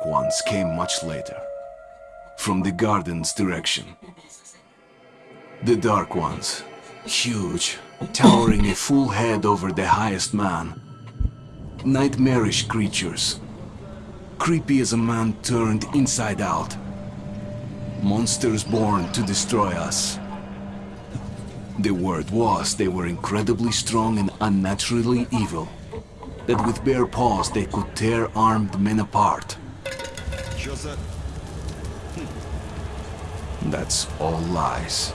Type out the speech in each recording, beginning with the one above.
Dark Ones came much later, from the garden's direction. The Dark Ones, huge, towering a full head over the highest man. Nightmarish creatures, creepy as a man turned inside out. Monsters born to destroy us. The word was they were incredibly strong and unnaturally evil. That with bare paws they could tear armed men apart. Hmm. That's all lies.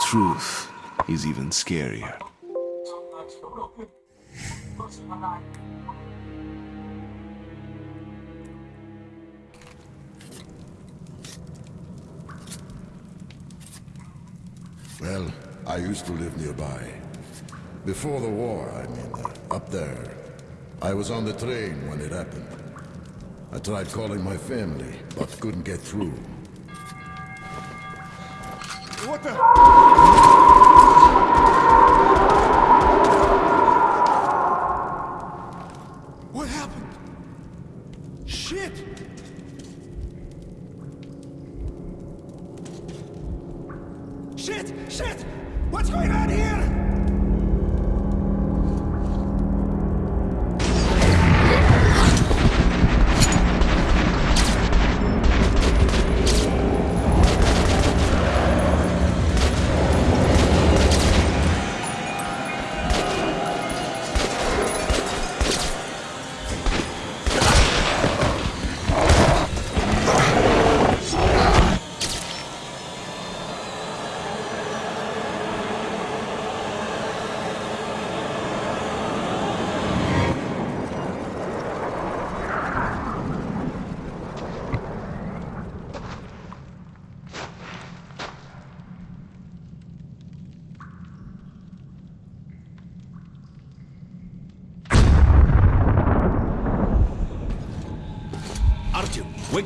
Truth is even scarier. Well, I used to live nearby. Before the war, I mean, uh, up there, I was on the train when it happened. I tried calling my family, but couldn't get through. What the...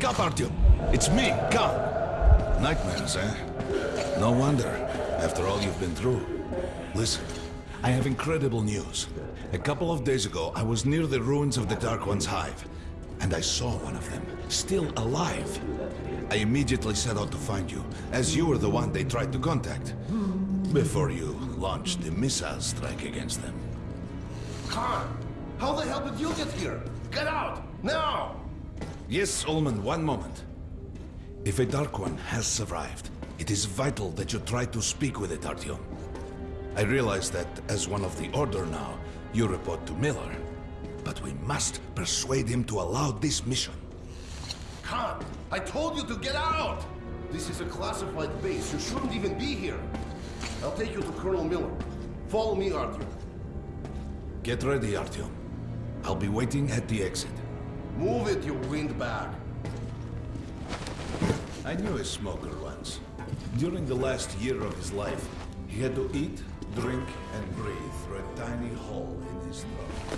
wake up, Artyom. It's me, Khan. Nightmares, eh? No wonder, after all you've been through. Listen, I have incredible news. A couple of days ago, I was near the ruins of the Dark One's hive, and I saw one of them, still alive. I immediately set out to find you, as you were the one they tried to contact. Before you launched the missile strike against them. Khan! How the hell did you get here? Get out! Now! Yes, Ullman, one moment. If a Dark One has survived, it is vital that you try to speak with it, Artyom. I realize that as one of the Order now, you report to Miller. But we must persuade him to allow this mission. Khan! I told you to get out! This is a classified base. You shouldn't even be here. I'll take you to Colonel Miller. Follow me, Artyom. Get ready, Artyom. I'll be waiting at the exit. Move it, you windbag. I knew a smoker once. During the last year of his life, he had to eat, drink, and breathe through a tiny hole in his throat.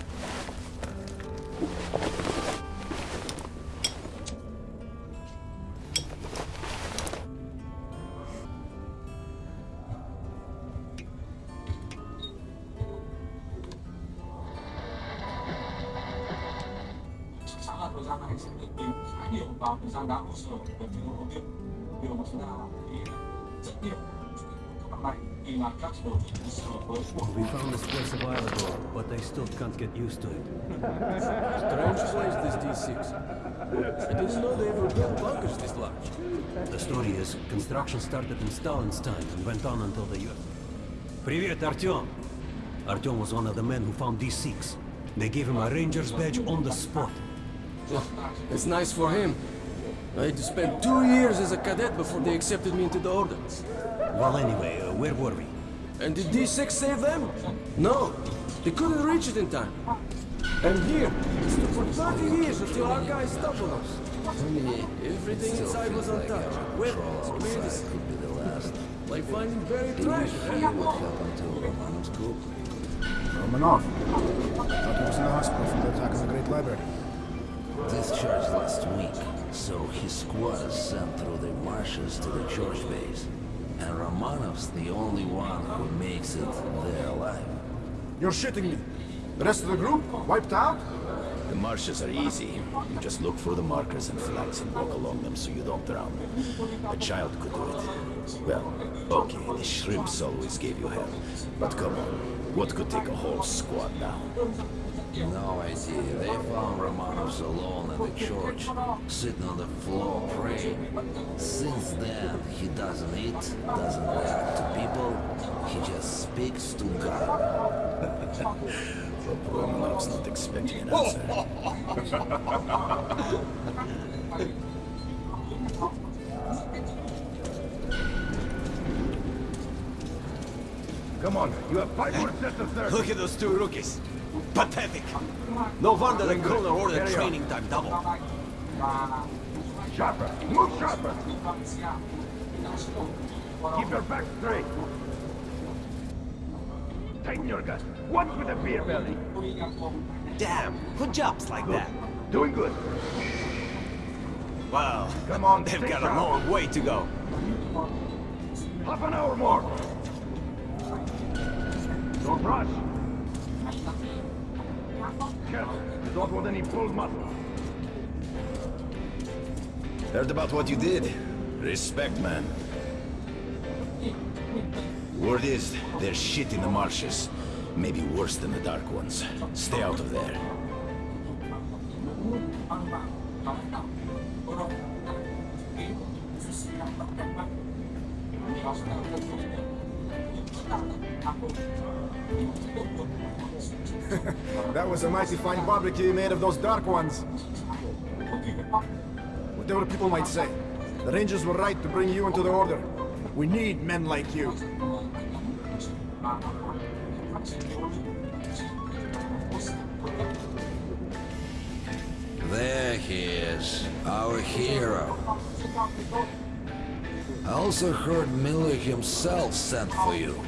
We found this place a while ago, but I still can't get used to it. Strange place, this D6. I didn't know they ever built bunkers this large. The story is, construction started in Stalin's time and went on until the U.S. Привет, Артем! Артем was one of the men who found these six. They gave him a ranger's badge on the spot. It's nice for him. I had to spend two years as a cadet before they accepted me into the order. Well, anyway, uh, where were we? And did D6 save them? No. They couldn't reach it in time. And here, for 30 years until our guys stumbled us. Everything inside was untouched. Weapons, medicine. could be the last. Like finding buried treasure. What happened to Romanov's group? Romanov. Thought he was in the hospital from the attack on the Great Library. Discharged last week, so his squad is sent through the marshes to the church base. And Romanov's the only one who makes it there alive. You're shitting me. The rest of the group wiped out? The marshes are easy. You just look for the markers and flags and walk along them so you don't drown. A child could do it. Well, okay, the shrimps always gave you hell. But come on, what could take a whole squad down? No idea. They found Romanovs alone in the church, sitting on the floor praying. Since then, he doesn't eat, doesn't react to people. He just speaks to God. Hope Romanov's not expecting an answer. Come on, you have five more sets of thirty. Look at those two rookies. Pathetic. No wonder the colonel ordered training time double. Sharper, move sharper. Keep your back straight. Tighten your gut. Watch with the beer belly. Damn, who jumps like that? Doing good. Well, Come on, they've got a long way to go. Half an hour more. Don't rush. Careful. You don't want any pulled muscle. Heard about what you did. Respect, man. Word is, there's shit in the marshes. Maybe worse than the Dark Ones. Stay out of there. That was a mighty fine barbecue you made of those dark ones. Whatever people might say, the Rangers were right to bring you into the Order. We need men like you. There he is, our hero. I also heard Miller himself sent for you.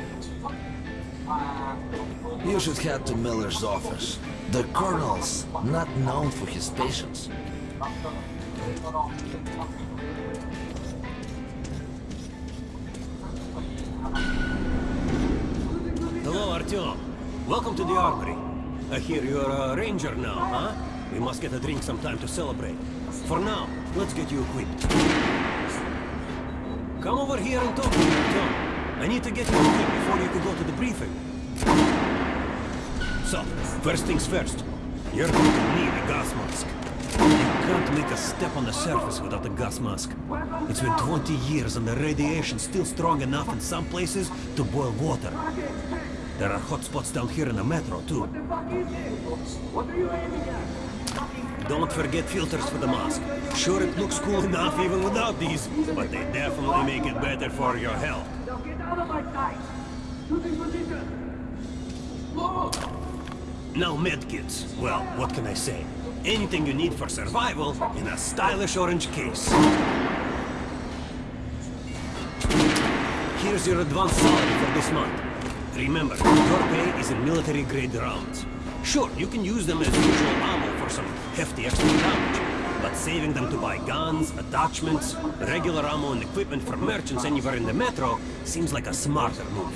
You should head to Miller's office. The Colonel's not known for his patience. Hello, Artyom. Welcome to the armory. I hear you're a ranger now, huh? We must get a drink sometime to celebrate. For now, let's get you equipped. Come over here and talk to me, Artyom. I need to get you equipped before you can go to the briefing. So, first things first. You're going to need a gas mask. You can't make a step on the surface without a gas mask. It's been 20 years and the radiation's still strong enough in some places to boil water. There are hot spots down here in the metro, too. Don't forget filters for the mask. Sure, it looks cool enough even without these, but they definitely make it better for your health. Now medkits. Well, what can I say? Anything you need for survival in a stylish orange case. Here's your advance salary for this month. Remember, your pay is in military-grade rounds. Sure, you can use them as usual ammo for some hefty extra damage, but saving them to buy guns, attachments, regular ammo and equipment for merchants anywhere in the metro seems like a smarter move.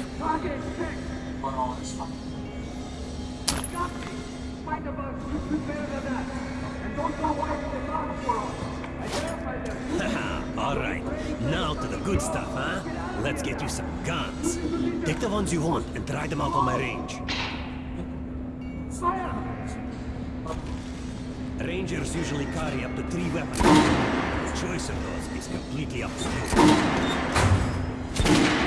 All right, now to the good stuff, huh? Let's get you some guns. Take the ones you want and try them out on my range. Rangers usually carry up to three weapons. The choice of those is completely up to you.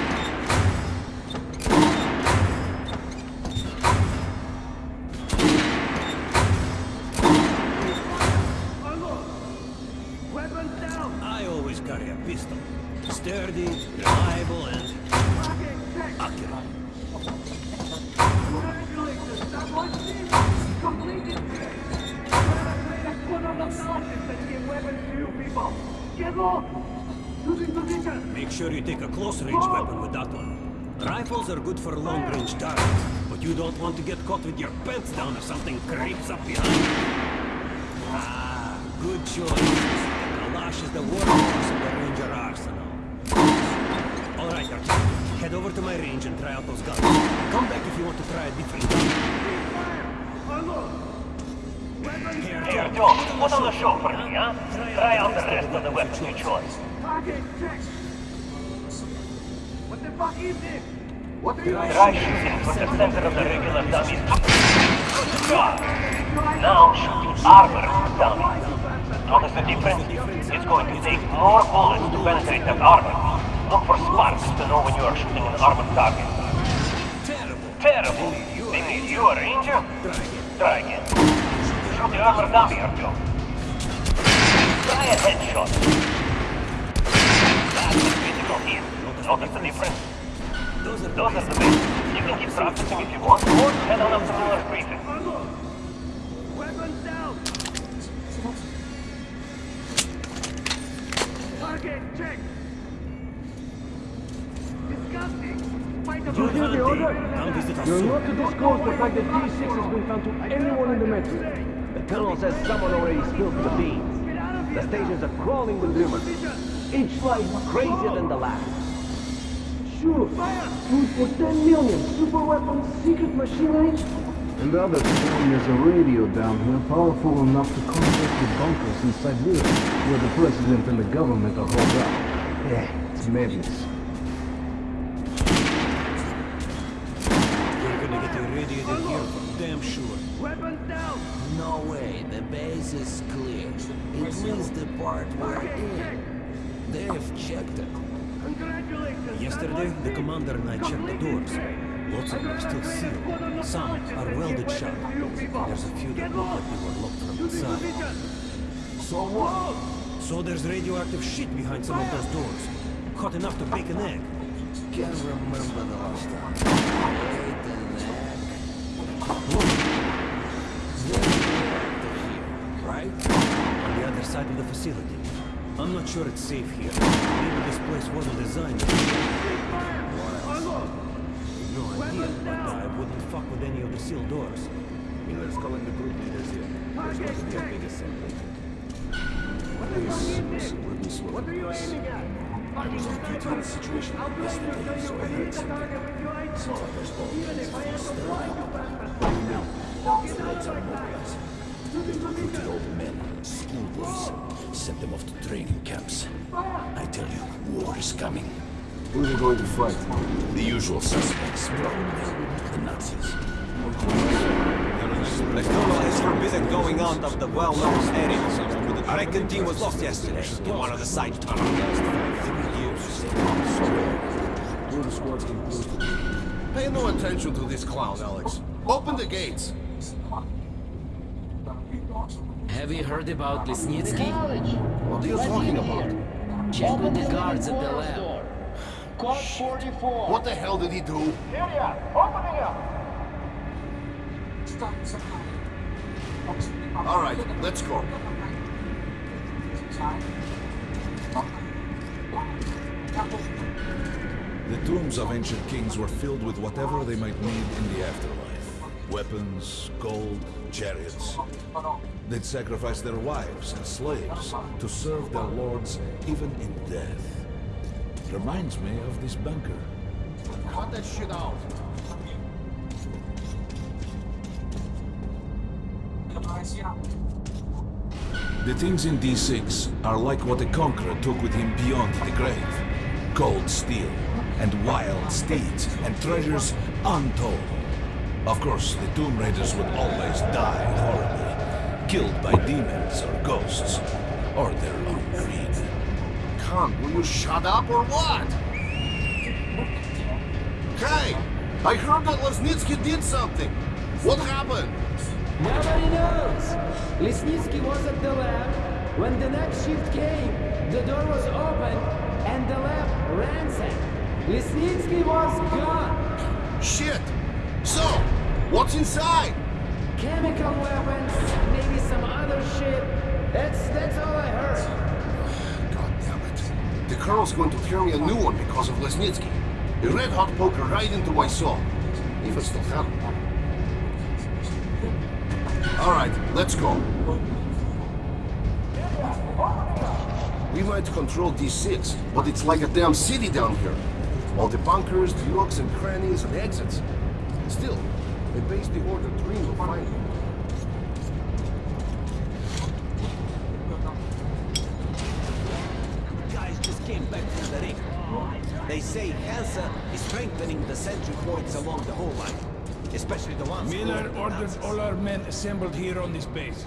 Sure you take a close-range weapon with that one. Rifles are good for long-range targets, but you don't want to get caught with your pants down if something creeps up behind you. Ah, good choice. The Kalash is the workhorse of the Ranger arsenal. All right, Artyom. Head over to my range and try out those guns. Come back if you want to try a different gun. Here, Here, Artyom, John, put on the show for me, huh? Try out the rest of the weapons you chose. Shooting with the center of the regular dummies. Now shoot armor dummies. Notice the difference? It's going to take more bullets to penetrate that armor. Look for sparks to know when you are shooting an armored target. Terrible. Terrible. They made you a ranger? Try again. Shoot the armor dummy, Artyom. Try a headshot. That's the critical hit. Notice the difference? Those are Those are the best. You can keep practicing if you want, or head on up to Miller's briefing. You hear the order? You're not to disclose the fact that D6 has been found to anyone in the metro. The colonel says someone already spilled the beans. The stations are crawling with rumors. Each flight crazier than the last. Sure. Food for 10 million. Super weapons, secret machinery. And the other thing, there's a radio down here powerful enough to contact the bunkers in Siberia, where the president and the government are holed up. Yeah, it's madness. We're gonna get irradiated here for damn sure. Weapons down! No way, the base is clear. At least the part we're Yesterday, the commander and I checked the doors. Lots of them are still sealed. Some are welded shut. There's a few that look like they were locked from inside. So what? So there's radioactive shit behind some of those doors. Hot enough to bake an egg. Can't remember the last time. Ate an egg. Radioactive here, right? On the other side of the facility. I'm not sure it's safe here. Maybe this place wasn't designed to No idea, but I wouldn't fuck with any of the sealed doors. Miller's calling the group leaders here. There's going to be a big assembly. What are you aiming at? I was on duty in a situation yesterday, so I heard something. Seems like there's all kinds of things stirring up. Now, the Reds are mobilizing. They recruited old men, schoolboys, sent them off to training camps. I tell you, war is coming. Who are they going to fight? The usual suspects, probably the Nazis. The colonel has forbidden going out of the well-known areas. But the Kraken team was lost yesterday in one of the side tunnels. Who are the squads composed of? Pay no attention to this clown, Alex. Open the gates. Have you heard about Lesnitsky? What are you talking about? Check with the guards at the lab. Code 44. What the hell did he do? Area, opening up. All right, let's go. The tombs of ancient kings were filled with whatever they might need in the afterlife. Weapons, gold, chariots. They'd sacrifice their wives and slaves to serve their lords even in death. Reminds me of this bunker. Cut that shit out. The things in D6 are like what a conqueror took with him beyond the grave. Cold steel, and wild steeds, and treasures untold. Of course, the Tomb Raiders would always die horribly, killed by demons or ghosts, or their own greed. Khan, will you shut up or what? Hey, I heard that Lesnitsky did something. What happened? Nobody knows. Lesnitsky was at the lab, When the next shift came, the door was open and the lab ransacked. Lesnitsky was gone. Shit! So, what's inside? Chemical weapons, maybe some other shit. That's that's all I heard. God damn it. The Colonel's going to tear me a new one because of Lesnitsky. A red-hot poker right into my soul. If I still it. All right, let's go. We might control D6, but it's like a damn city down here. All the bunkers, the nooks and crannies and exits. Still, a base the Order dream of finding. Guys just came back from the ring. They say Hansa is strengthening the sentry points along the whole line. Especially the ones... Miller going ordered nuts. all our men assembled here on this base.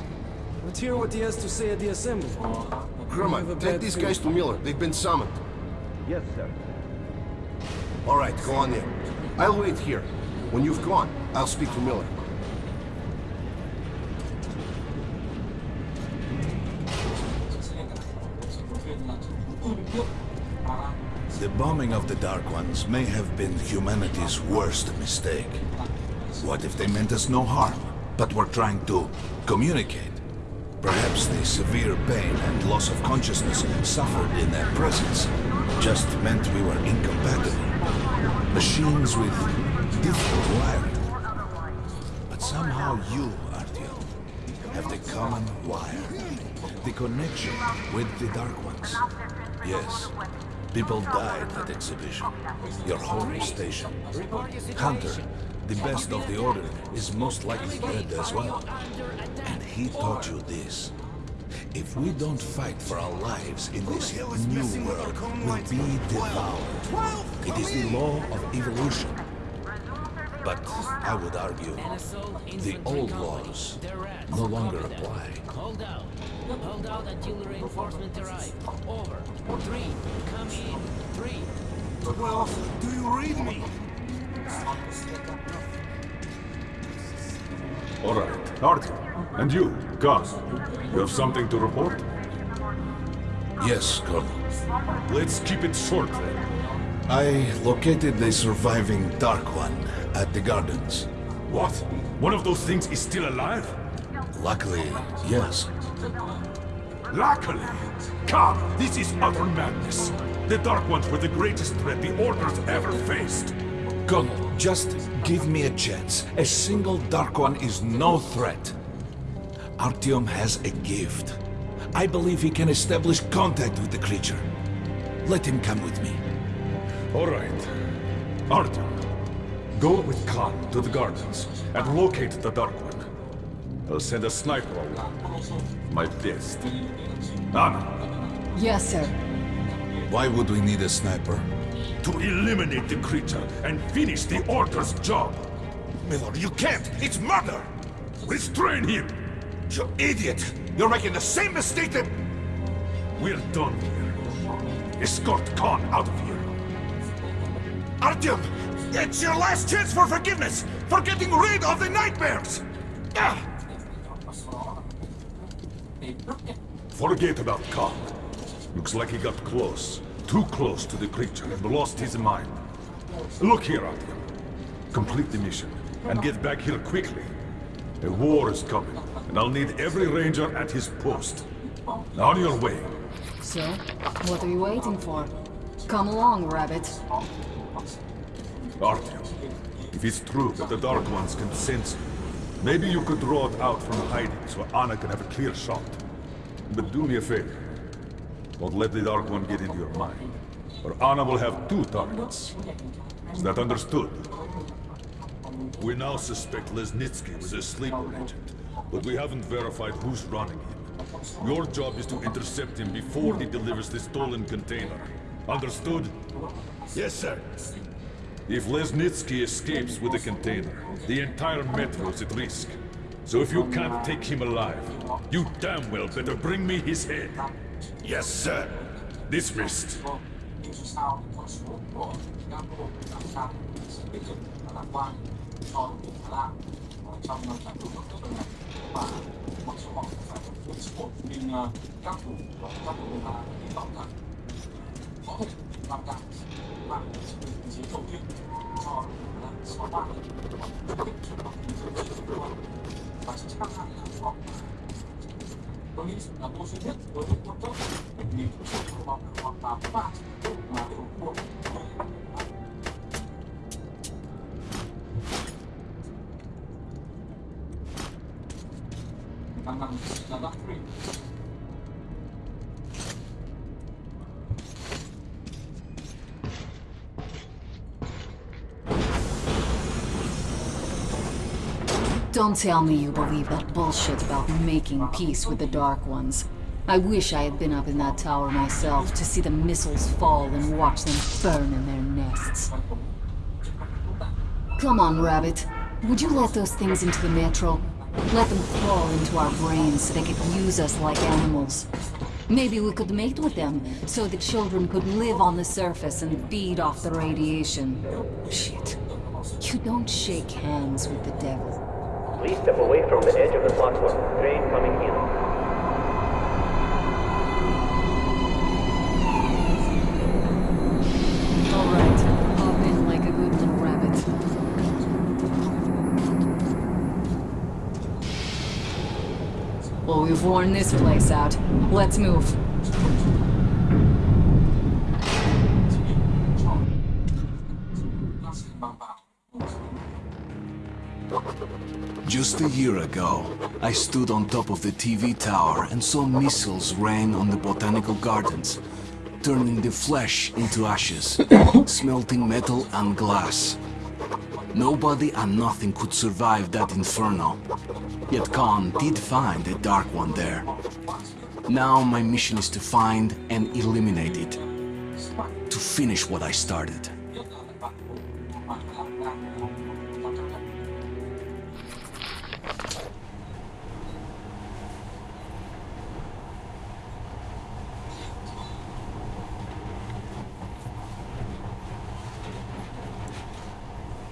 Let's hear what he has to say at the assembly. I have a Kermit, bad take these guys to Miller. They've been summoned. Yes, sir. All right, go on in. I'll wait here. When you've gone, I'll speak to Miller. The bombing of the Dark Ones may have been humanity's worst mistake. What if they meant us no harm, but were trying to communicate? Perhaps the severe pain and loss of consciousness suffered in their presence just meant we were incompatible. Machines with different wiring. But somehow you, Artyom, have the common wire. The connection with the Dark Ones. Yes, people died at exhibition. Your home station. Hunter, the best of the Order, is most likely dead as well. And he taught you this. If we don't fight for our lives in this new world, we'll be devoured. It is the law of evolution. But I would argue the old laws no longer apply. Hold out. Hold out until reinforcement arrive. Over. Three. Come in. Three. Well, do you read me? All right, Artyom. And you, Gus, you have something to report? Yes, Colonel. Let's keep it short then. I located the surviving Dark One at the gardens. What? One of those things is still alive? Luckily, yes. Luckily! Come, this is utter madness. The Dark Ones were the greatest threat the Order's ever faced. Colonel, just give me a chance. A single Dark One is no threat. Artyom has a gift. I believe he can establish contact with the creature. Let him come with me. All right. Artyom, go with Khan to the gardens and locate the Dark One. I'll send a sniper along. My best. Anna, Yes, sir. Why would we need a sniper? to eliminate the creature and finish the Order's job. Miller, you can't! It's murder! Restrain him! You idiot! You're making the same mistake that... We're done here. Escort Khan out of here. Artyom! It's your last chance for forgiveness! For getting rid of the nightmares! Ah! Forget about Khan. Looks like he got close. Too close to the creature and lost his mind. Look here, Artyom. Complete the mission and get back here quickly. A war is coming, and I'll need every ranger at his post. On your way. So, what are you waiting for? Come along, Rabbit. Artyom, if it's true that the Dark Ones can sense you, maybe you could draw it out from hiding so Anna can have a clear shot. But do me a favor. Don't let the Dark One get into your mind, or Anna will have two targets. Is that understood? We now suspect Lesnitsky was a sleeper agent, but we haven't verified who's running him. Your job is to intercept him before he delivers the stolen container. Understood? Yes, sir. If Lesnitsky escapes with the container, the entire metro is at risk. So if you can't take him alive, you damn well better bring me his head. Yes, sir. Dismissed. làm cản và vị trí đầu tiên cho là ba người chuyển bằng vị trí chiến đấu và chức năng này là tôi nghĩ là cô duy nhất với những con tốt nhìn chung của vòng hoặc tám ba mà đều buộc I'm not, I'm not free. Don't tell me you believe that bullshit about making peace with the Dark Ones. I wish I had been up in that tower myself to see the missiles fall and watch them burn in their nests. Come on, Rabbit. Would you let those things into the Metro? Let them crawl into our brains so they could use us like animals. Maybe we could mate with them, so the children could live on the surface and feed off the radiation. Shit. You don't shake hands with the devil. Please step away from the edge of the platform. Train coming in. Alright, hop in like a good little rabbit. Well, we've worn this place out. Let's move. Just a year ago, I stood on top of the TV tower and saw missiles rain on the botanical gardens, turning the flesh into ashes, smelting metal and glass. Nobody and nothing could survive that inferno. Yet Khan did find a Dark One there. Now my mission is to find and eliminate it. To finish what I started.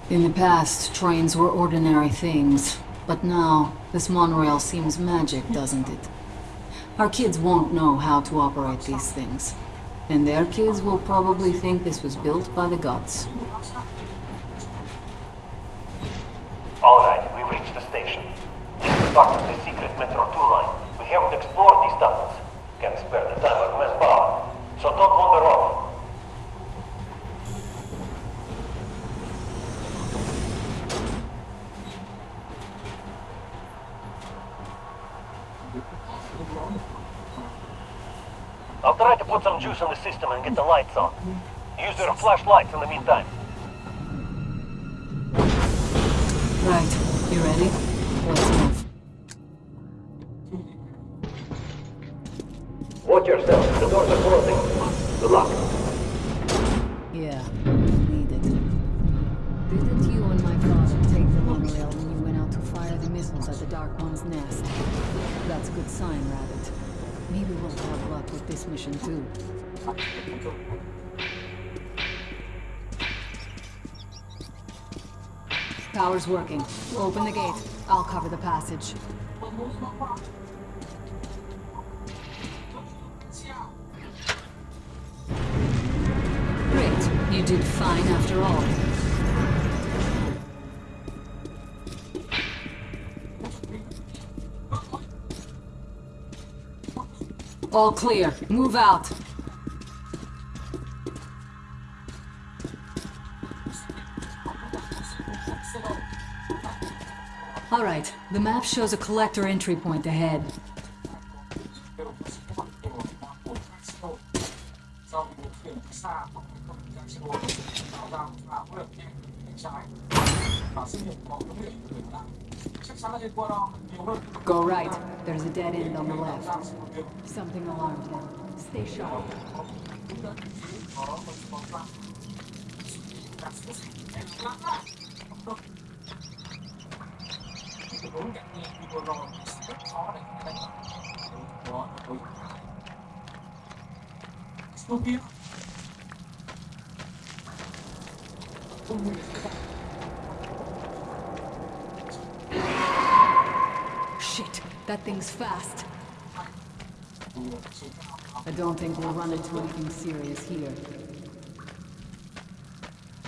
In the past, trains were ordinary things. But now, this monorail seems magic, doesn't it? Our kids won't know how to operate these things. And their kids will probably think this was built by the gods. Alright, we've reached the station. Part of the secret Metro 2 line. We haven't explored these tunnels. Can't spare the time or manpower. So don't wander off. I'll try to put some juice in the system and get the lights on. Use your flashlights in the meantime. Right, you ready? Working. Open the gate. I'll cover the passage. Great. You did fine after all. All clear. Move out. The map shows a collector entry point ahead. Go right. There's a dead end on the left. Something alarmed him. Stay sharp. Shit, that thing's fast. I don't think we'll run into anything serious here.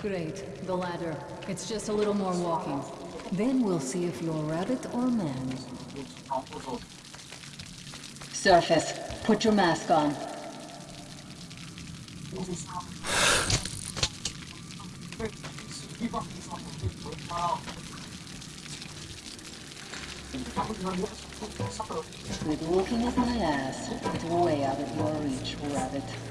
Great, the ladder. It's just a little more walking. Then we'll see if you're rabbit or man. Surface, put your mask on. Quit looking at my ass. It's way out of your reach, rabbit.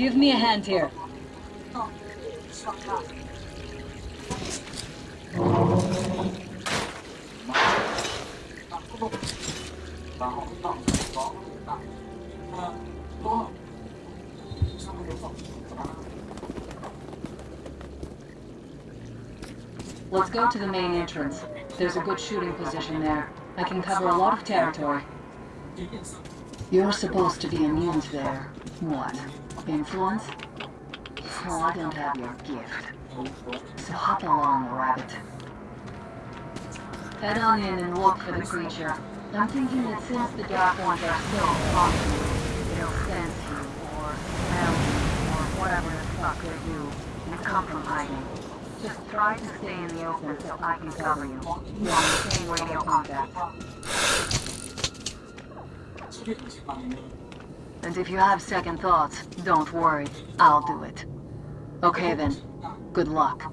Give me a hand here. Let's go to the main entrance. There's a good shooting position there. I can cover a lot of territory. You're supposed to be immune to their... what? Influence? Well, I don't have your gift. So hop along, rabbit. Head on in and look for the creature. I'm thinking that since the Dark Ones are so constant, they'll sense you, or smell you, or whatever the fuck they do, and come from hiding. Just try to stay in the open so I can cover you. Maintain radio contact. And if you have second thoughts, don't worry. I'll do it. Okay then. Good luck.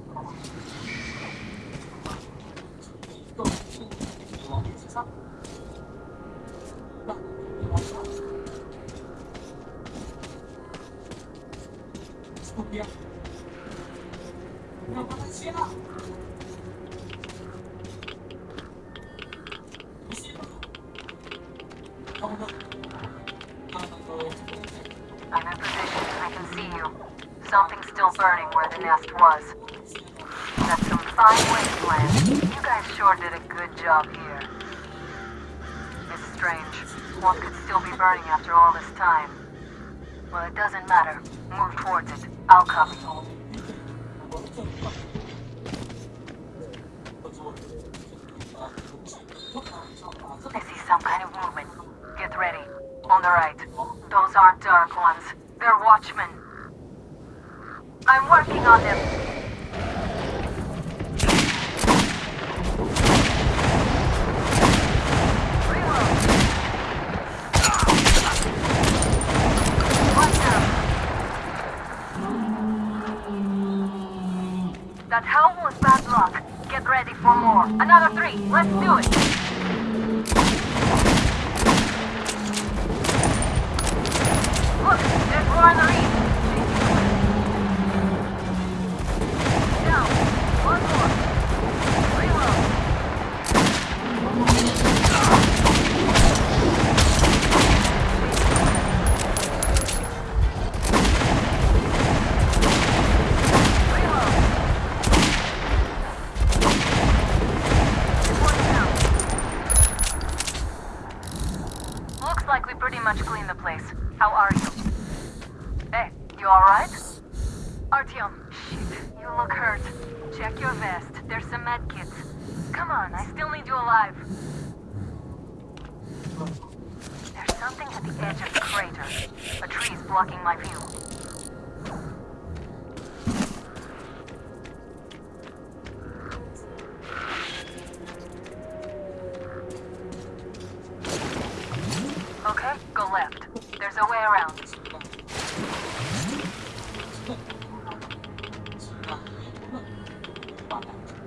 放在这儿，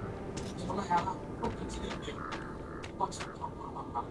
我们还要不停面对，放弃跑跑跑。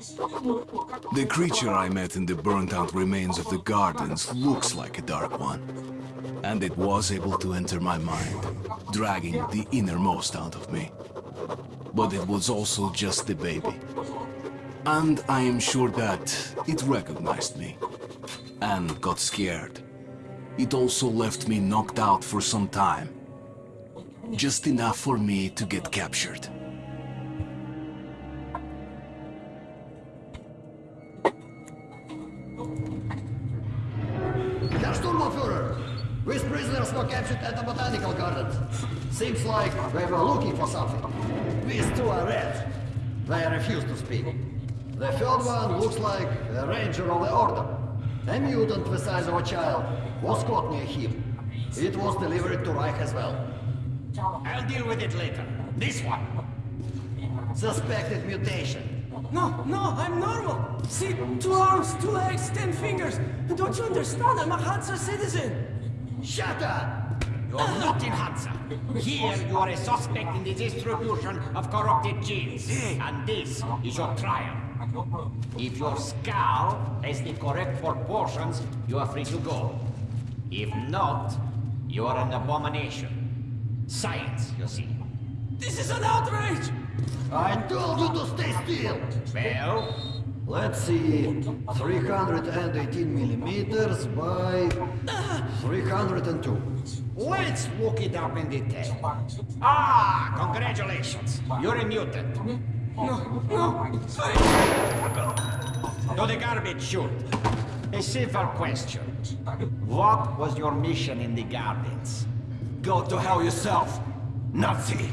The creature I met in the burnt-out remains of the gardens looks like a Dark One. And it was able to enter my mind, dragging the innermost out of me. But it was also just a baby. And I am sure that it recognized me. And got scared. It also left me knocked out for some time. Just enough for me to get captured. These prisoners were captured at the botanical gardens. Seems like they were looking for something. These two are red. They refuse to speak. The third one looks like a ranger of the order. A mutant the size of a child was caught near him. It was delivered to Reich as well. I'll deal with it later. This one. Suspected mutation. No, no, I'm normal. See, two arms, two legs, ten fingers. Don't you understand? I'm a Hansa citizen. Shut up! You're not in Hansa. Here you are a suspect in the distribution of corrupted genes. And this is your trial. If your skull has the correct proportions, you are free to go. If not, you are an abomination. Science, you see. This is an outrage! I told you to stay still! Well? Let's see. 318 millimeters by 302. Let's look it up in detail. Ah, congratulations. You're a mutant. No, no, To the garbage chute. A simple question. What was your mission in the gardens? Go to hell yourself, Nazi!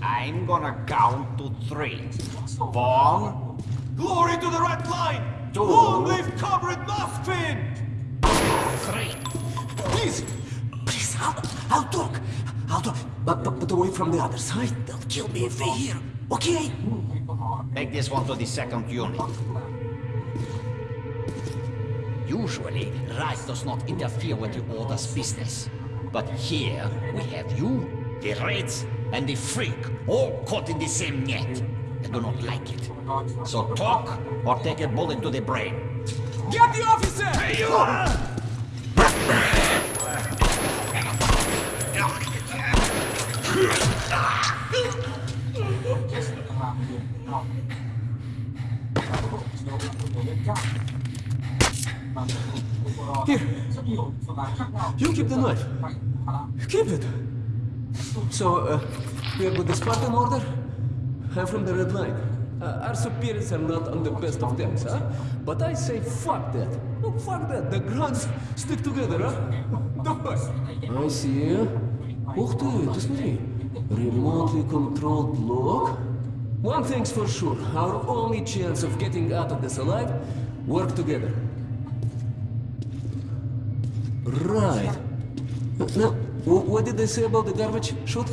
I'm gonna count to three. One, Glory to the Red Line! Two. Long live Comrade Moskvin! three. Please! Please, I'll, I'll talk! I'll talk, but, but, but away from the other side. They'll kill me if they hear. Okay? Take this one to the second unit. Usually, Reich does not interfere with the Order's business. But here, we have you, the Reds, and the Freak, all caught in the same net. I do not like it. So talk, or take a bullet to the brain. Get the officer! Hey, you! Here. You keep the knife. Keep it. So, uh, we are with the Spartan order? I'm from the Red Line. Uh, our superiors are not on the best of terms, huh? But I say fuck that. No, fuck that. The grunts stick together, huh? Давай. I see. Ух ты, ты смотри. Remotely controlled lock. One thing's for sure. Our only chance of getting out of this alive, work together. Right. Now, wh- what did they say about the garbage chute?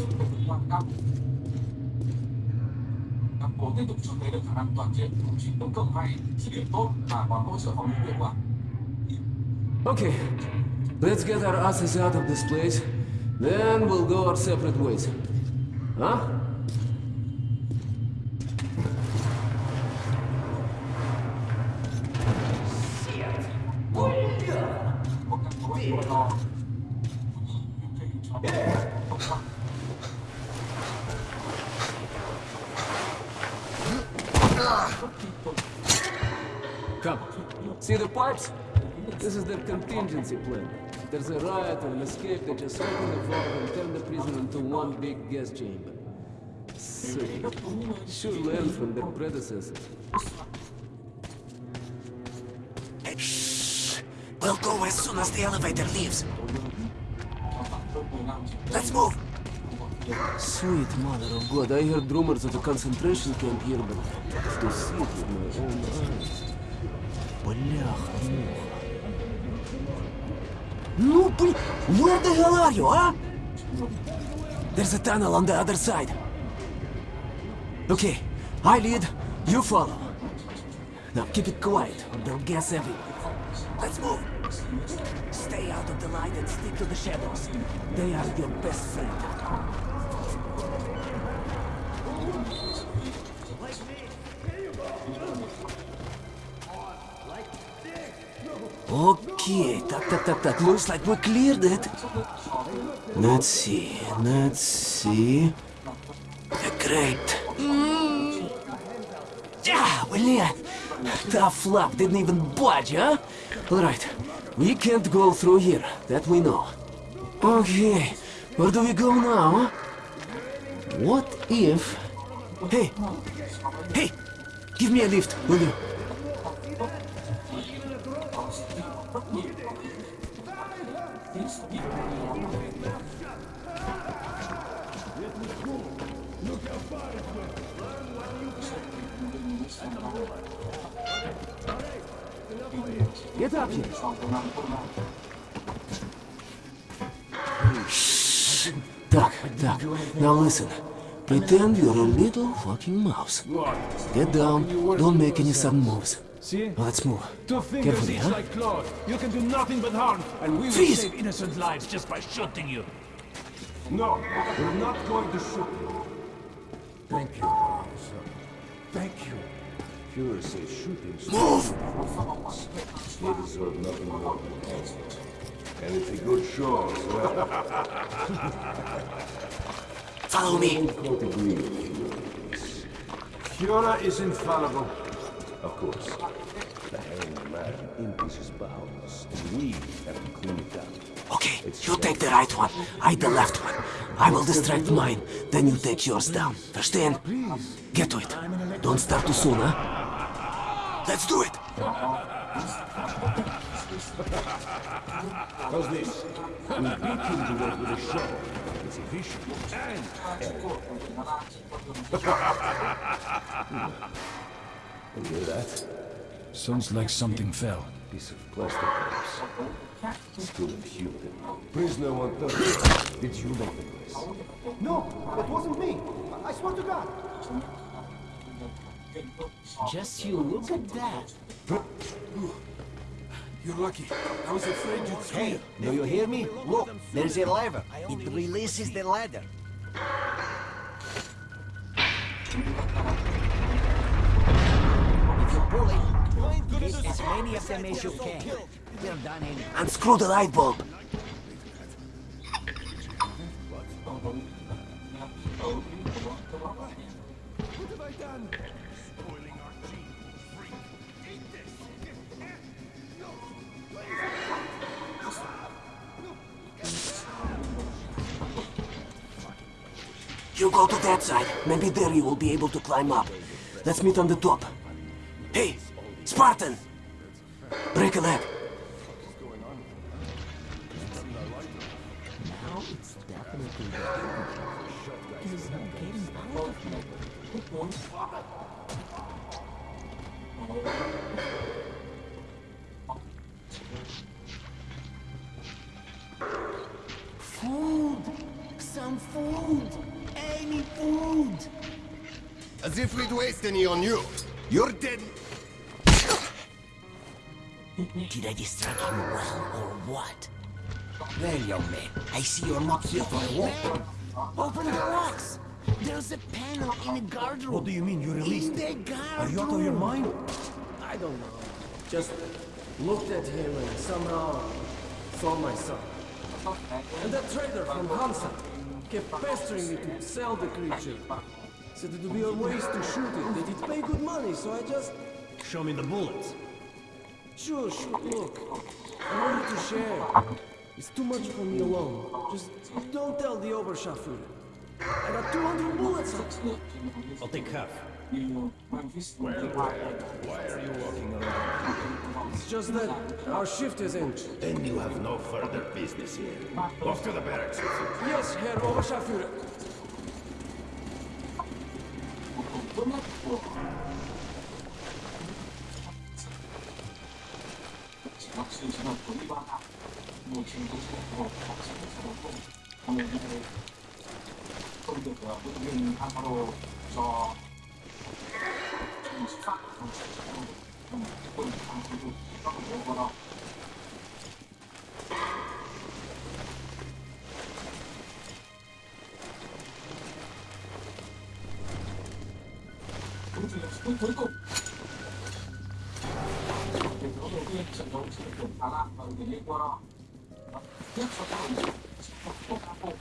Bộ tiếp tục chuẩn bị được khả năng toàn diện, chỉ cung cấp hay, dữ liệu tốt và còn hỗ trợ phòng hiệu quả. Okay, let's get our asses out of this place. Then we'll go our separate ways. Huh? Come. See the pipes? This is their contingency plan. If there's a riot or an escape, they just open the valve and turn the prison into one big gas chamber. Sick. Should learn from their predecessors. Shh! We'll go as soon as the elevator leaves. Let's move! Sweet mother of God, I heard rumors of a concentration camp here, but to see it with my own eyes. Бляха-муха. Ну, блин, where the hell are you, huh? There's a tunnel on the other side. Okay, I lead, you follow. Now keep it quiet, or they'll guess everyone. Let's move! Stay out of the light and stick to the shadows. They are your best friend. that that looks like we cleared it. Let's see, let's see. Great. Mm. Yeah, well, Tough luck, didn't even budge, huh? Alright, we can't go through here, that we know. Okay, where do we go now? What if... Hey! Hey! Give me a lift, will you? Pretend you're a little fucking mouse. Get down. Don't make any sudden moves. See? Let's move. Two fingers Carefully, each huh? like claws. You can do nothing but harm, and we will Freeze! save innocent lives just by shooting you. No, we're not going to shoot you. Thank you, officer. Thank you. Fuhrer says shooting... Move! They deserve nothing more than that. And it's a good show, as well. Follow me. Don't agree with you. Führer is infallible. Of course. The hanged man empties his bowels, and we have to clean it up. Okay, you take the right one. I the left one. I will distract mine. Then you take yours down. Verstehen? Get to it. Don't start too soon, huh? Let's do it. How's this? We beat him to work with a show. It's efficient and You hear that? Sounds like something fell. Piece of plastic perhaps. Still human. Prisoner 130. Did you make the place? No, it wasn't me. I swear to God. Just you look at that. You're lucky. I was afraid you'd Hey, do you hear me? Look, there's a lever. It releases the ladder. If you pull it, get as many of them as you can. We're done anyway. Unscrew the light bulb. You go to that side. Maybe there you will be able to climb up. Let's meet on the top. Hey, Spartan! Break a leg. On you. You're dead. Did I distract you well or what? Well, young man, I see you're not here for a walk. Open the locks! There's a panel in the guard What do you mean you released In the him? guard Are you out of your mind? I don't know. Just looked at him and somehow saw my son. And that trader from Hansa kept pestering me to sell the creature. Said it would be a waste to shoot it, that it pay good money, so I just... Show me the bullets. Sure, sure, look. I wanted to share. It's too much for me alone. Just don't tell the Oberscharführer. I got 200 bullets on I'll take half. Why are you walking around? It's just that our shift is in. Then you have no further business here. Off to the barracks 고맙고 제각신처럼 돈이 많아 뭐 지금도 살고 박수도 살고 오늘 이제 거기도 뭐야 무슨 바로 저 24강 좀 듣고 방송도 이따가 먹어라 phút cuối cùng. Điểm số đầu tiên, trận đấu giữa tuyển Thái Lan và đội tuyển Ecuador tiếp cho các đội tuyển Quốc Nam Bộ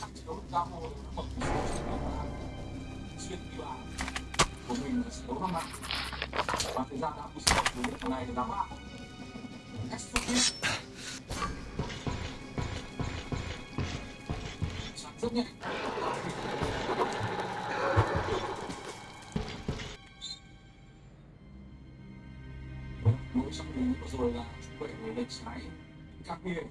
trận đấu Nam Bộ đã mở tỷ số trên tuyển Thái Lan. Xuyên đi vào của đấu năm năm và thời gian đã bù sổ của trận này là ba. Exodus rất nhanh rồi là chú bảy người lệch trái các nguy hiểm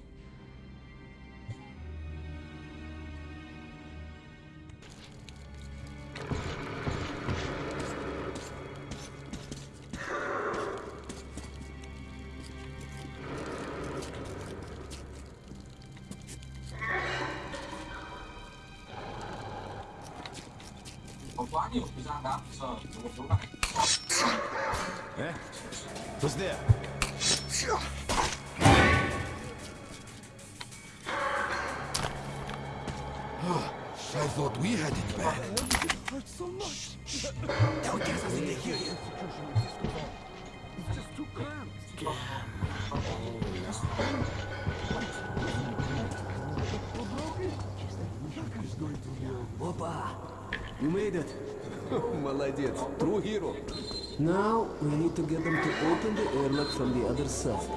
open the airlock from the other side.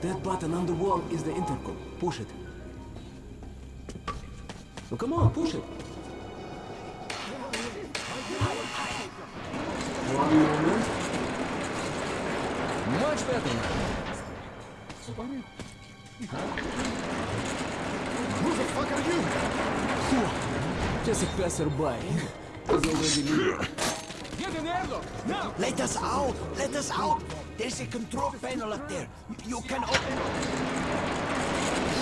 That button on the wall is the intercom. Push it. Oh, come on, push it. One moment. Much better now. Who the fuck are you? Just a passerby. He's already leaving. Get an airlock! Now! Let us out! Let us out! There's a control panel up there. You can open... it.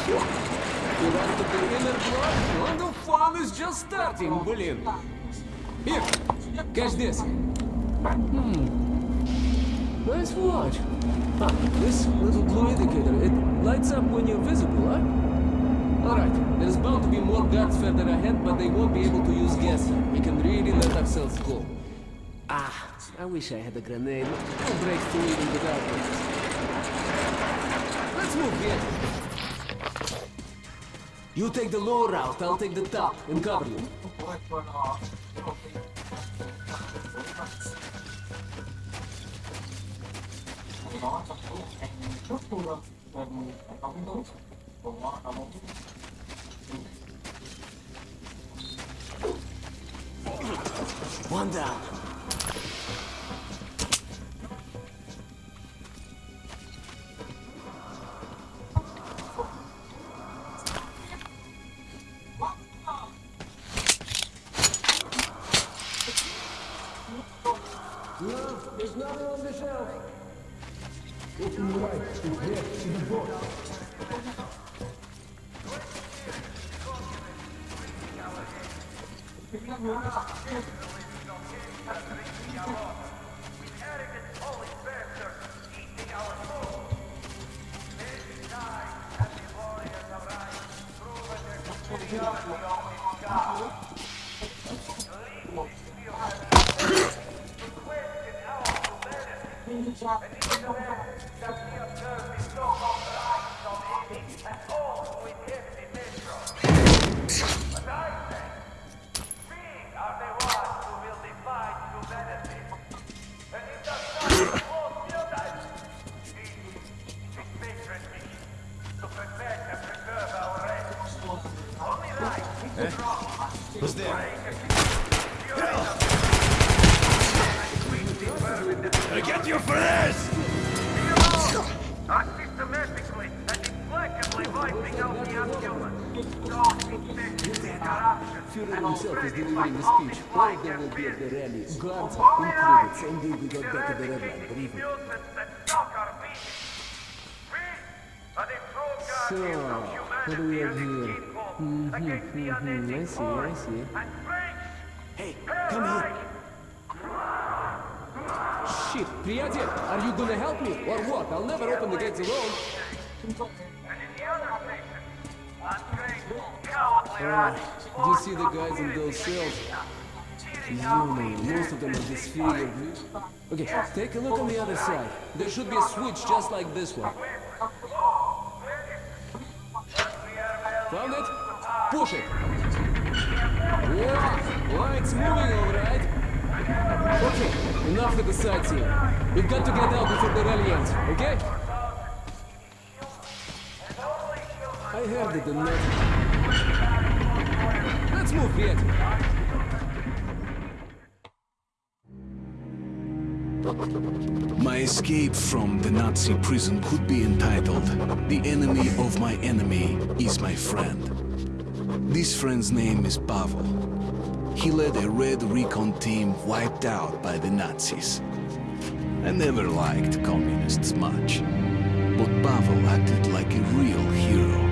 You want the perimeter block? Well, the fun is just starting, William. Here, catch this. Hmm. Nice watch. Ah, this little blue indicator, it lights up when you're visible, huh? Alright, there's bound to be more guards further ahead, but they won't be able to use gas. We can really let ourselves go. Ah. I wish I had a grenade. I'll break through in the darkness. Let's move here. You take the low route, I'll take the top and cover you. One down. I see, I see. Hey, come here. Shit, приятель, are you gonna help me or what? I'll never open the gates alone. Ah, do you see the guys in those cells? You know, most of them are disfigured. Okay, take a look on the other side. There should be a switch just like this one. Found it? Push it. Yeah, lights moving, all right. Okay, enough with the sightseeing. We've got to get out before the rally ends, okay? I heard it enough. Let's move, Viet. My escape from the Nazi prison could be entitled The Enemy of My Enemy is My Friend. This friend's name is Pavel. He led a red recon team wiped out by the Nazis. I never liked communists much, but Pavel acted like a real hero.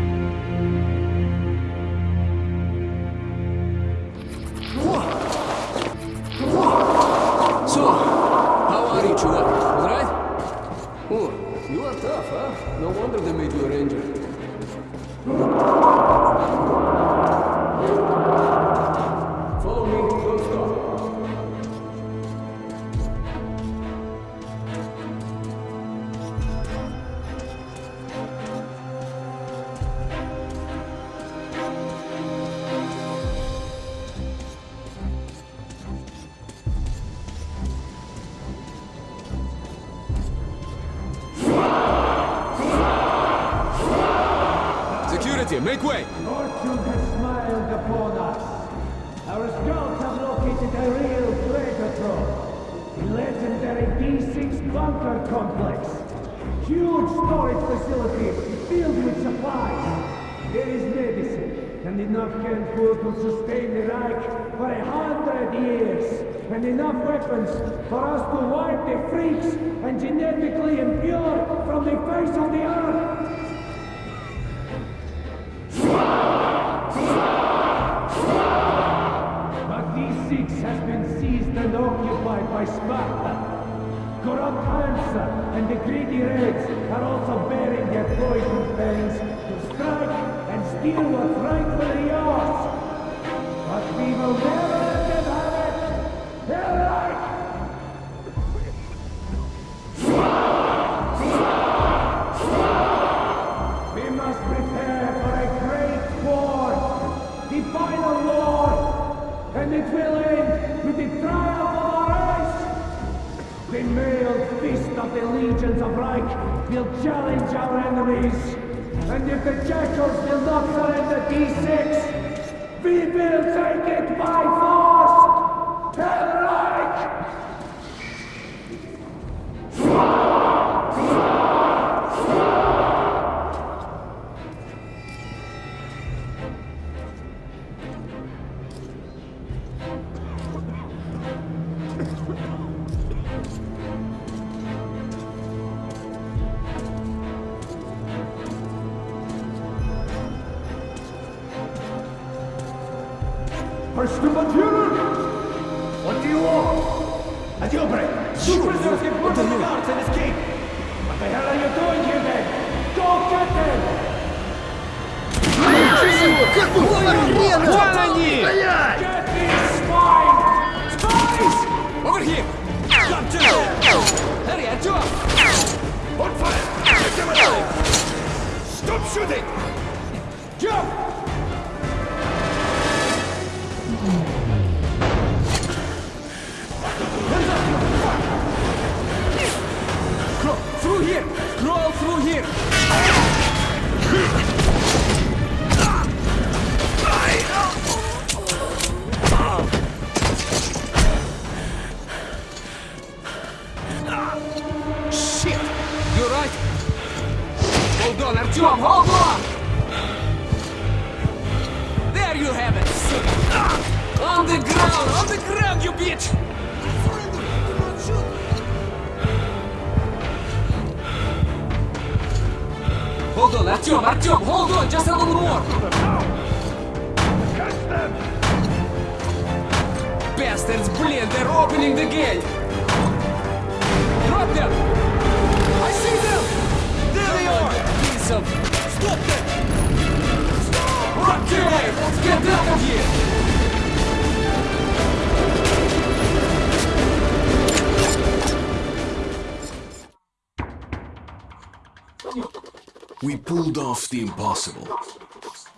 The impossible.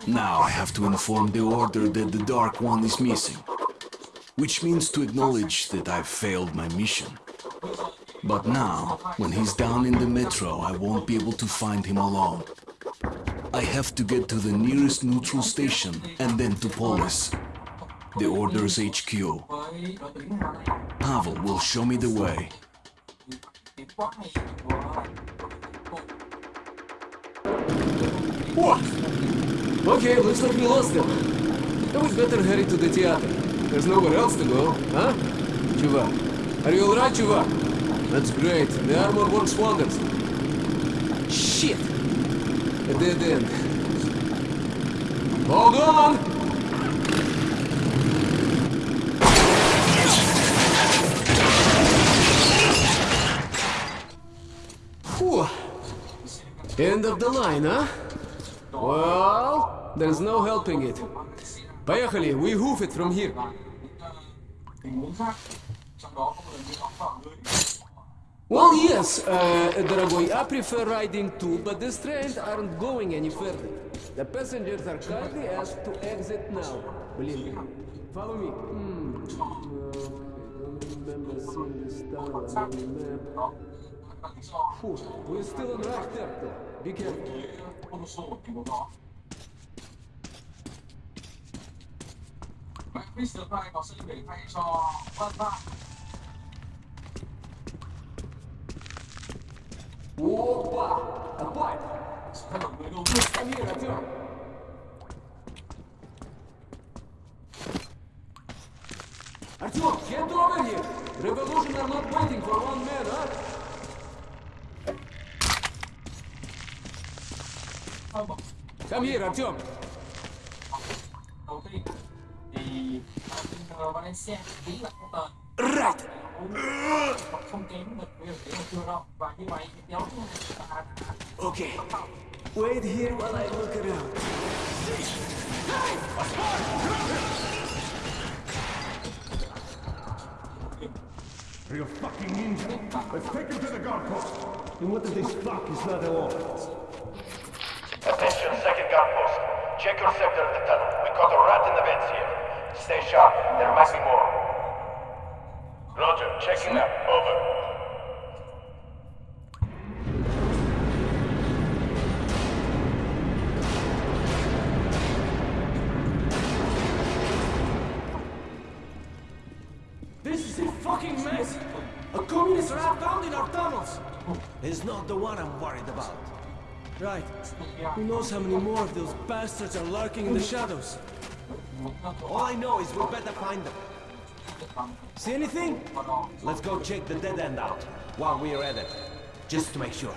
Now I have to inform the Order that the Dark One is missing. Which means to acknowledge that I've failed my mission. But now, when he's down in the metro, I won't be able to find him alone. I have to get to the nearest neutral station and then to Polis, the Order's HQ. Pavel will show me the way. What? Okay, looks like we lost them. Then we better hurry to the theater. There's nowhere else to go, huh? Chuvak. Are you alright, Chuvak? That's great. The armor works wonders. Shit! A dead end. Hold on! End of the line, huh? Well, there's no helping it. Поехали, we hoof it from here. Well, yes, uh, дорогой, I prefer riding too, but these trains aren't going any further. The passengers are kindly asked to exit now. Блин, follow me. Hmm. Okay, don't remember seeing this town on the map. Phew, we're still on right there, though. Be careful. Bạn Mr. Prime có sẽ để thay cho Văn Văn Опа! Давай! Скоро мы должны сканировать его! Артём, get over here! Revolution are not waiting for one man, huh? Come here, Artyom. Right. Okay. Wait here while I look around. You A fucking ninja. Let's take him to the guard post. And what if this fuck is not at all? Check your sector of the tunnel. We caught a rat in the vents here. Stay sharp. There might be more. Roger. Checking up. Over. This is a fucking mess! A communist rat found in our tunnels! It's not the one I'm worried about. Right. Who knows how many more of those bastards are lurking in the shadows? All I know is we better find them. See anything? Let's go check the dead end out while we're at it. Just to make sure.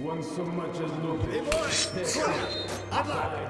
One so much as looked. Hey, boy! Good!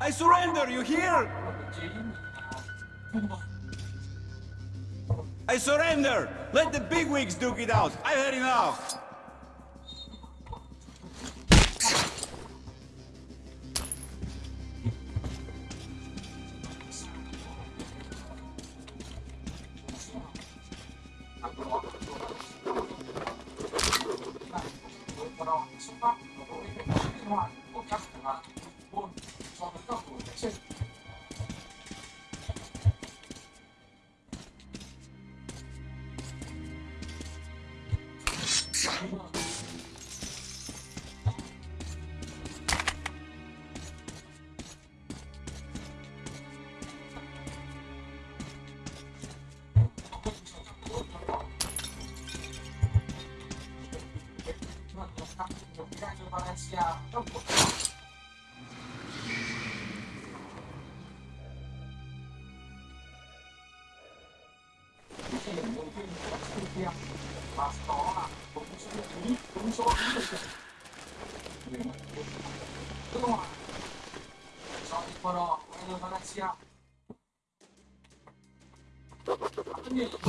I surrender, you hear? I surrender! Let the bigwigs duke it out! I've had enough!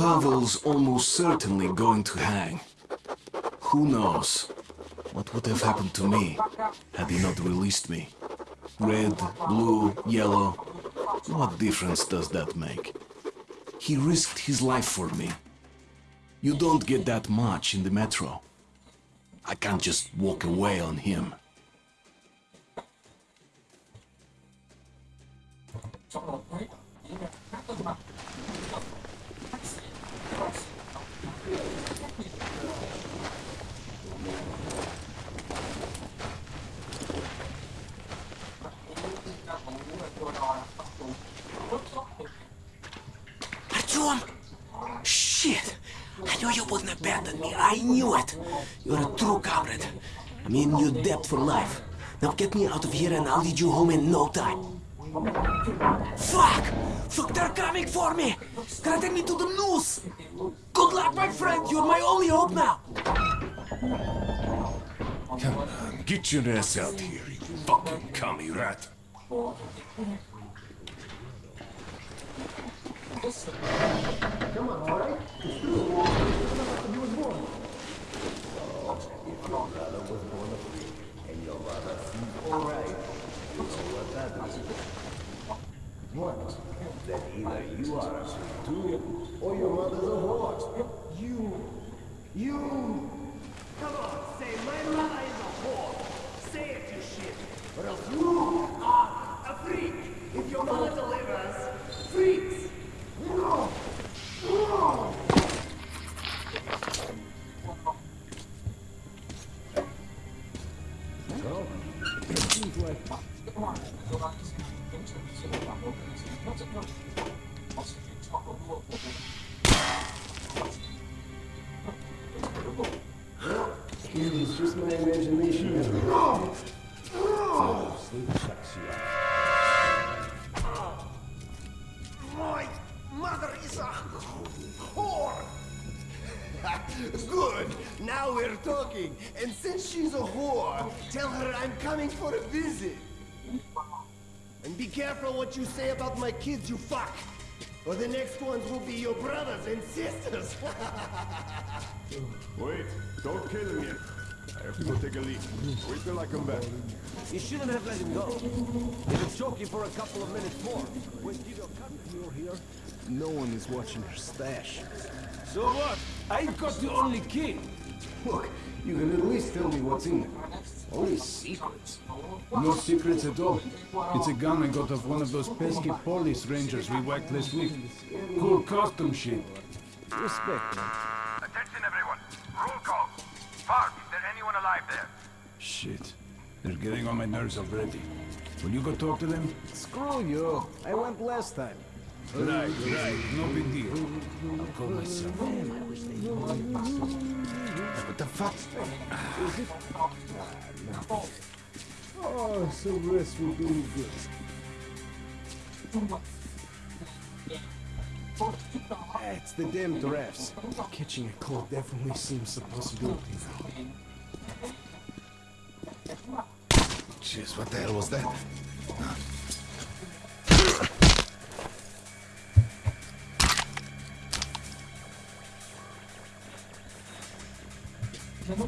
Pavel's almost certainly going to hang. Who knows what would have happened to me had he not released me? Red, blue, yellow, what difference does that make? He risked his life for me. You don't get that much in the metro. I can't just walk away on him. For life. Now get me out of here and I'll lead you home in no time. Fuck! Fuck, they're coming for me! Gonna take me to the noose! Good luck, my friend! You're my only hope now! Come on, get your ass out here, you fucking commie rat. want that either you are a sweet or your mother's a whore. You, you. Come on, say my mother is a whore. Say it, you shit. Or else you are a freak. If your mother delivers, freaks. No. No. So, it seems like... It's just my imagination. My mother is a whore! Good! Now we're talking. And since she's a whore, tell her I'm coming for a visit. And be careful what you say about my kids, you fuck! Or the next ones will be your brothers and sisters! Wait, don't kill him yet. I have to go take a leak. Wait till I come back. You shouldn't have let him go. He was choking for a couple of minutes more. When you got cut you're here, no one is watching your stash. So what? I've got the only key. Look, you can at least tell me what's in there. Only secrets. No secrets at all. It's a gun I got off one of those pesky police rangers we whacked last week. Cool custom shit. Respect, man. Attention everyone. Roll call. Park, is there anyone alive there? Shit. They're getting on my nerves already. Will you go talk to them? Screw you. I went last time. Right, right. No big deal. I'll call myself. What the fuck? Oh, some rest will do good. It's the damn drafts. Catching a cold definitely seems a possibility now. Jeez, what the hell was that? Lack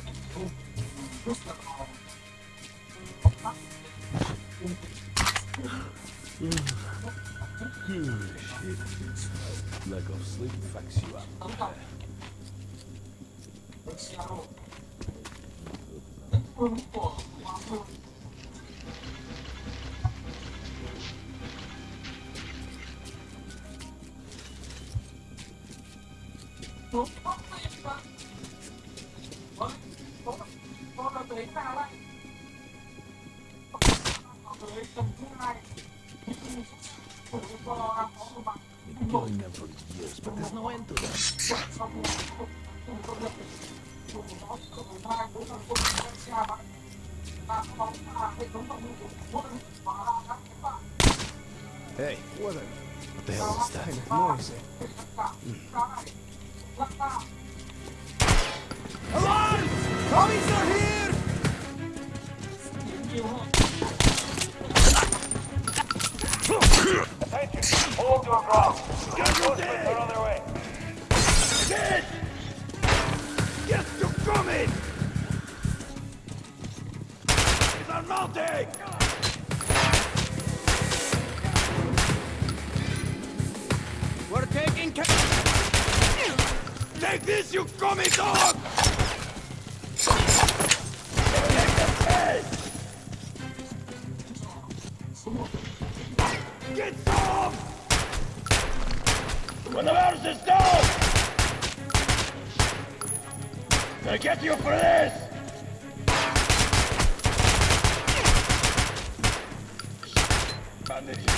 of sleep fucks you up. Been killing them for years, but there's no end to them. Hey, what the, what the hell is that? Kind of noise. Alarm! Commies are here! Attention! Hold your ground. Reinforcements are on their way. Dead! Yes, you're coming! It's! We're taking care... Take this, you commie dog! Get some! When the mouse is down! Gonna get you for this! Bandage.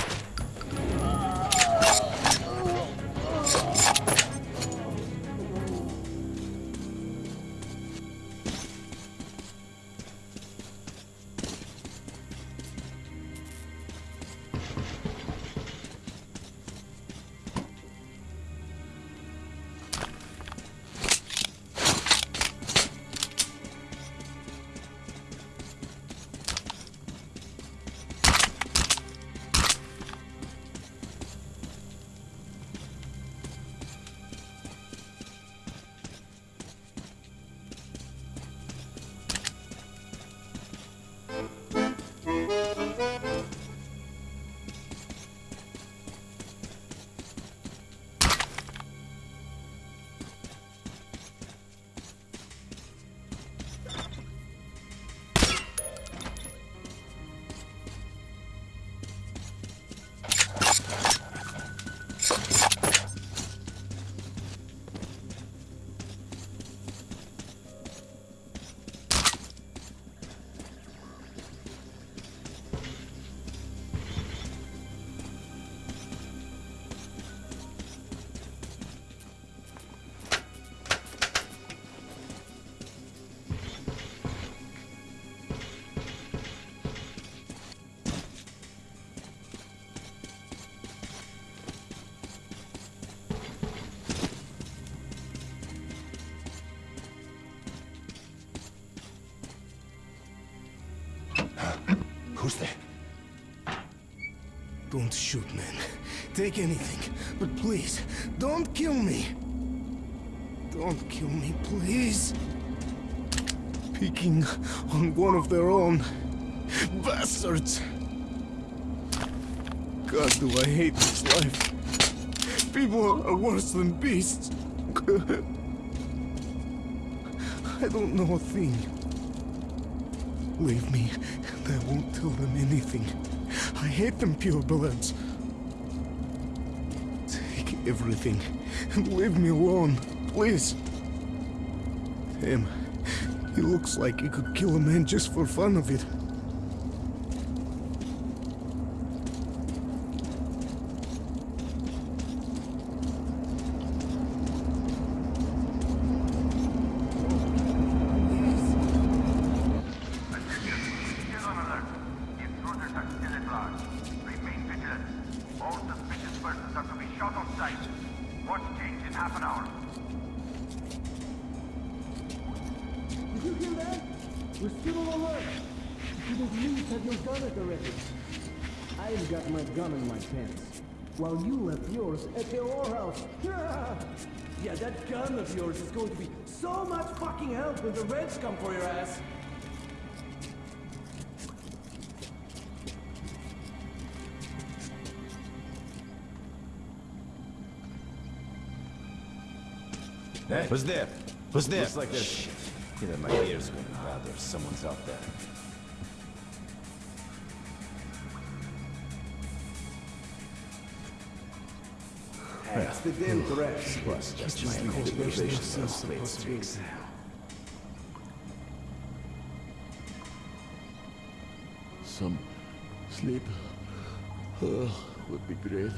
Shoot, man. Take anything. But please, don't kill me. Don't kill me, please. Picking on one of their own. Bastards! God, do I hate this life. People are worse than beasts. I don't know a thing. Leave me, and I won't tell them anything. I hate them purebloods. Take everything, leave me alone, please. Him. He looks like he could kill a man just for fun of it. So much fucking help when the Reds come for your ass. Hey, who's there? Who's there? Looks like there's... Shit. Either my ears are going bad or someone's out there. The damn threats. Plus, just my cultivation themselves of split supposed to streaks. Some sleep uh, would be great.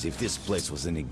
As if this place was any...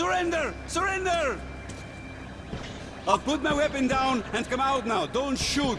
surrender! Surrender! I'll put my weapon down and come out now. Don't shoot.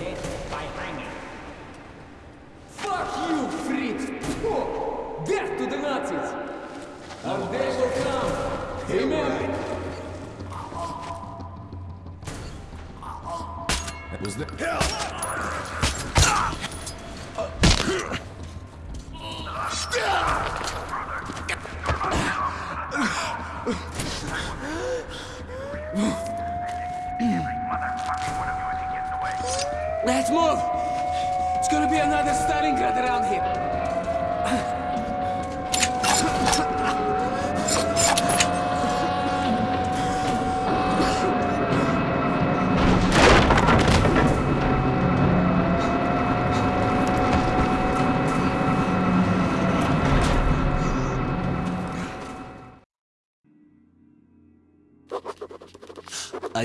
you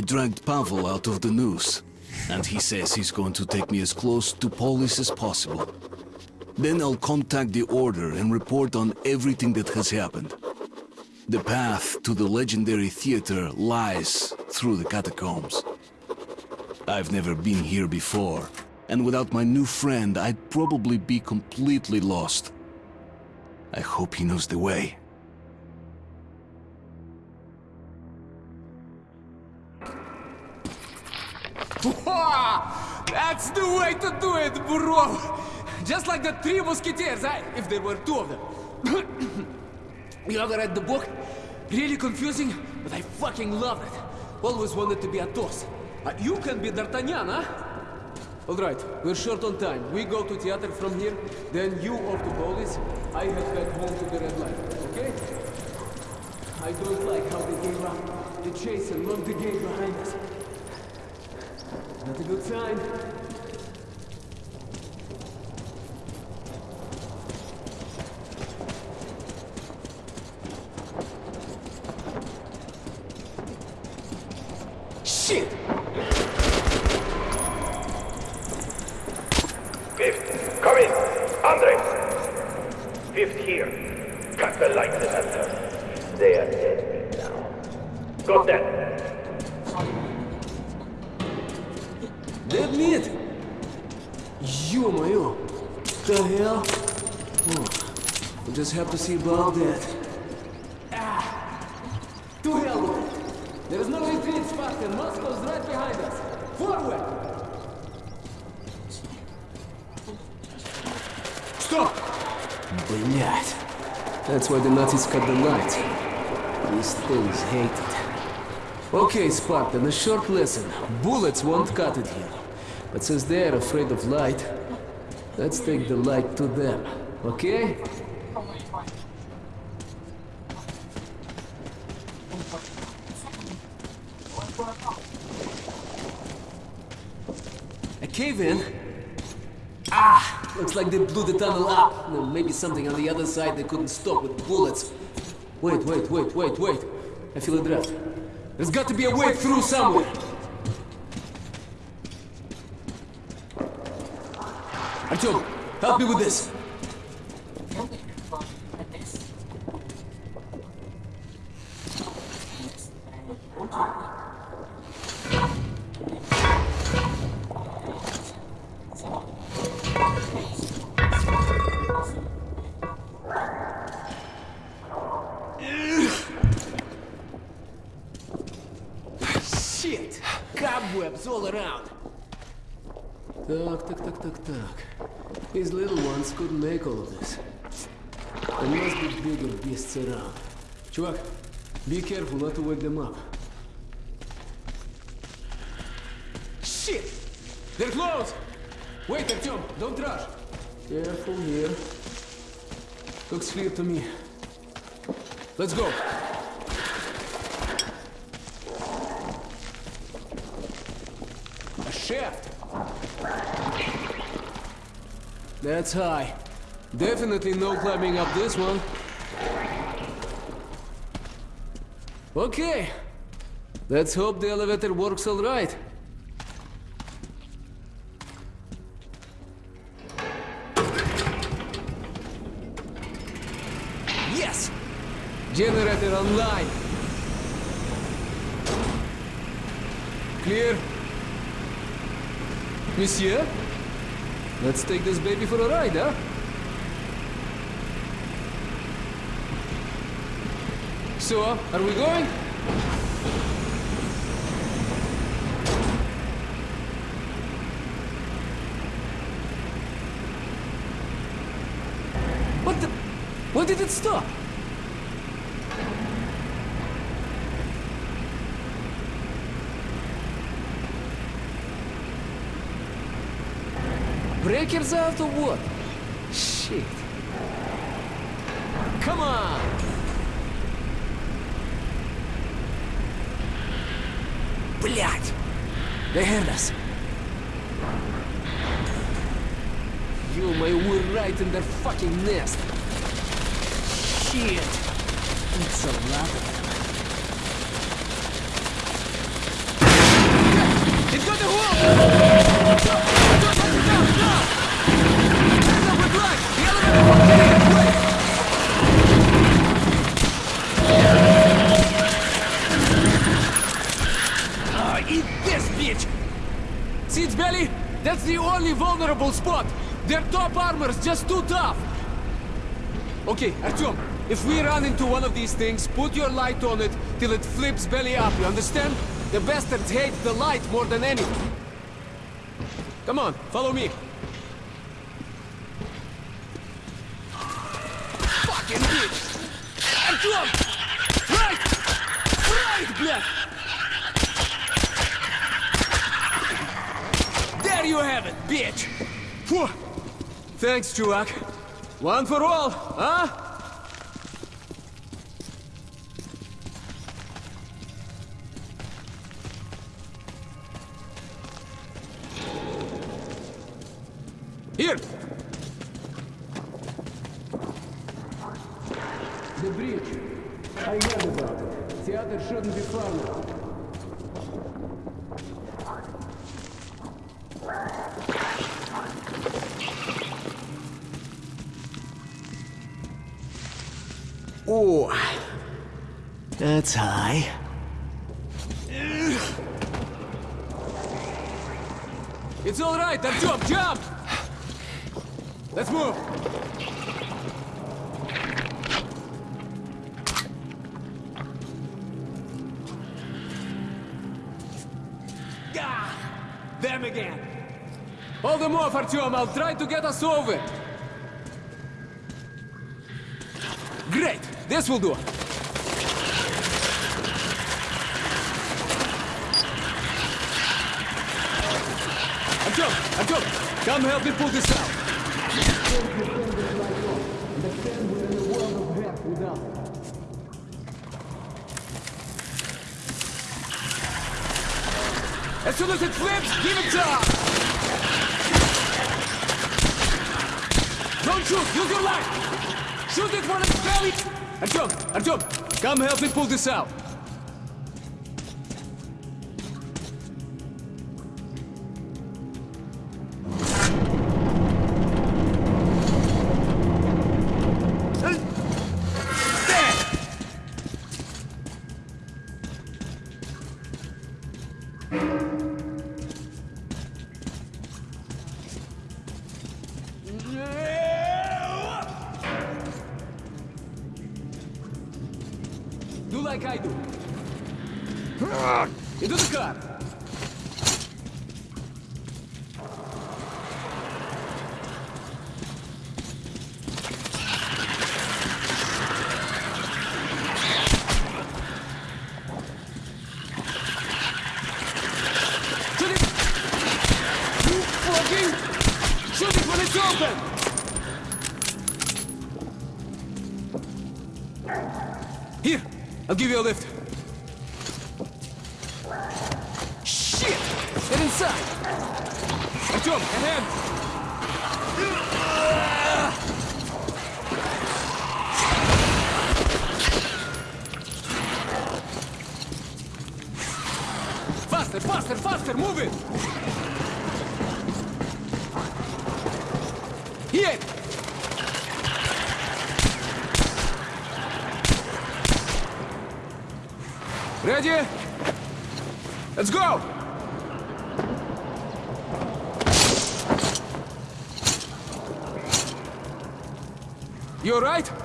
dragged Pavel out of the noose, and he says he's going to take me as close to Polis as possible. Then I'll contact the Order and report on everything that has happened. The path to the legendary theater lies through the catacombs. I've never been here before, and without my new friend, I'd probably be completely lost. I hope he knows the way. Way to do it, bro! Just like the three musketeers, if there were two of them. you ever read the book? Really confusing, but I fucking loved it. Always wanted to be Athos. Uh, you can be D'Artagnan, huh? Alright, we're short on time. We go to theater from here, then you off to Polis. I head back home to the Red light, okay? I don't like how they gave up. The chase and locked the gate behind us. Not a good sign. Okay, Spartan, a short lesson. Bullets won't cut it here. But since they're afraid of light, let's take the light to them, okay? A cave in? Ah! Looks like they blew the tunnel up. There may be something on the other side they couldn't stop with bullets. Wait, wait, wait, wait, wait. I feel a draft. There's got to be a way through somewhere. Artyom, help me with this. bigger beasts around. Чувак, be careful not to wake them up. Shit! They're close! Wait, Artyom, don't rush. Careful here. Looks clear to me. Let's go. A shaft. That's high. Definitely no climbing up this one. Okay. Let's hope the elevator works all right. Yes! Generator online. Clear. Monsieur? Let's take this baby for a ride, huh? So, are we going? What the? Why did it stop? Breakers out or what? Shit. Come on! They heard us. You, my, we're right in their fucking nest. Shit! It's a lot of them. It's got the wall! That's the only vulnerable spot! Their top armor's just too tough! Okay, Artyom, if we run into one of these things, put your light on it till it flips belly up, you understand? The bastards hate the light more than anything. Come on, follow me. Thanks, чувак. One for all, huh? Here! The bridge. I heard about it. Theater shouldn't be far now. Ooh. That's high. It's all right, Artyom, jump! Let's move! Gah! Them again! Hold them off for Artyom, I'll try to get us over! This will do! Artyom! Artyom! Come help me pull this out! As soon as it flips, give it up! Don't shoot! Use your light! Shoot it when it's belly! Artyom! Artyom! Come help me pull this out!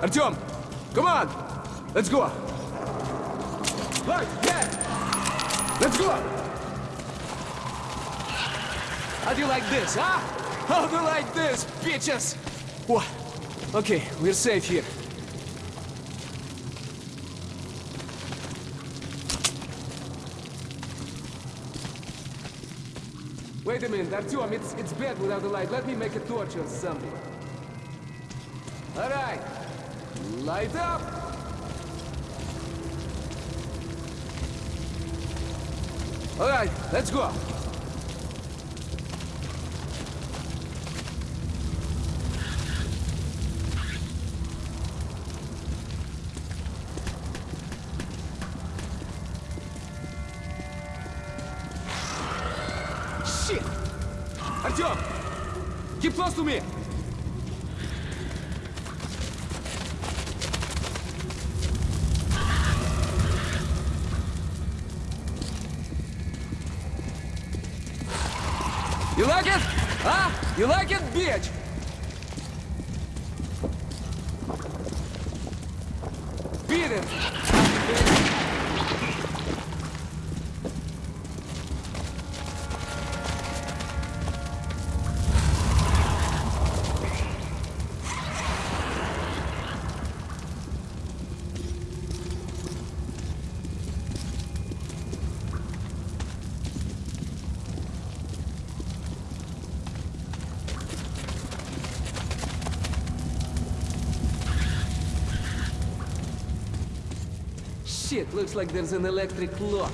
Artyom? Come on! Let's go! Right, yeah! Let's go! How do you like this, huh? How do you like this, bitches? What? Okay, we're safe here. Wait a minute, Artyom, it's, it's bad without the light. Let me make a torch or something. All right, light up! All right, let's go. Shit! Artyom! Keep close to me! You like it, bitch? Beat it! Shit, looks like there's an electric lock.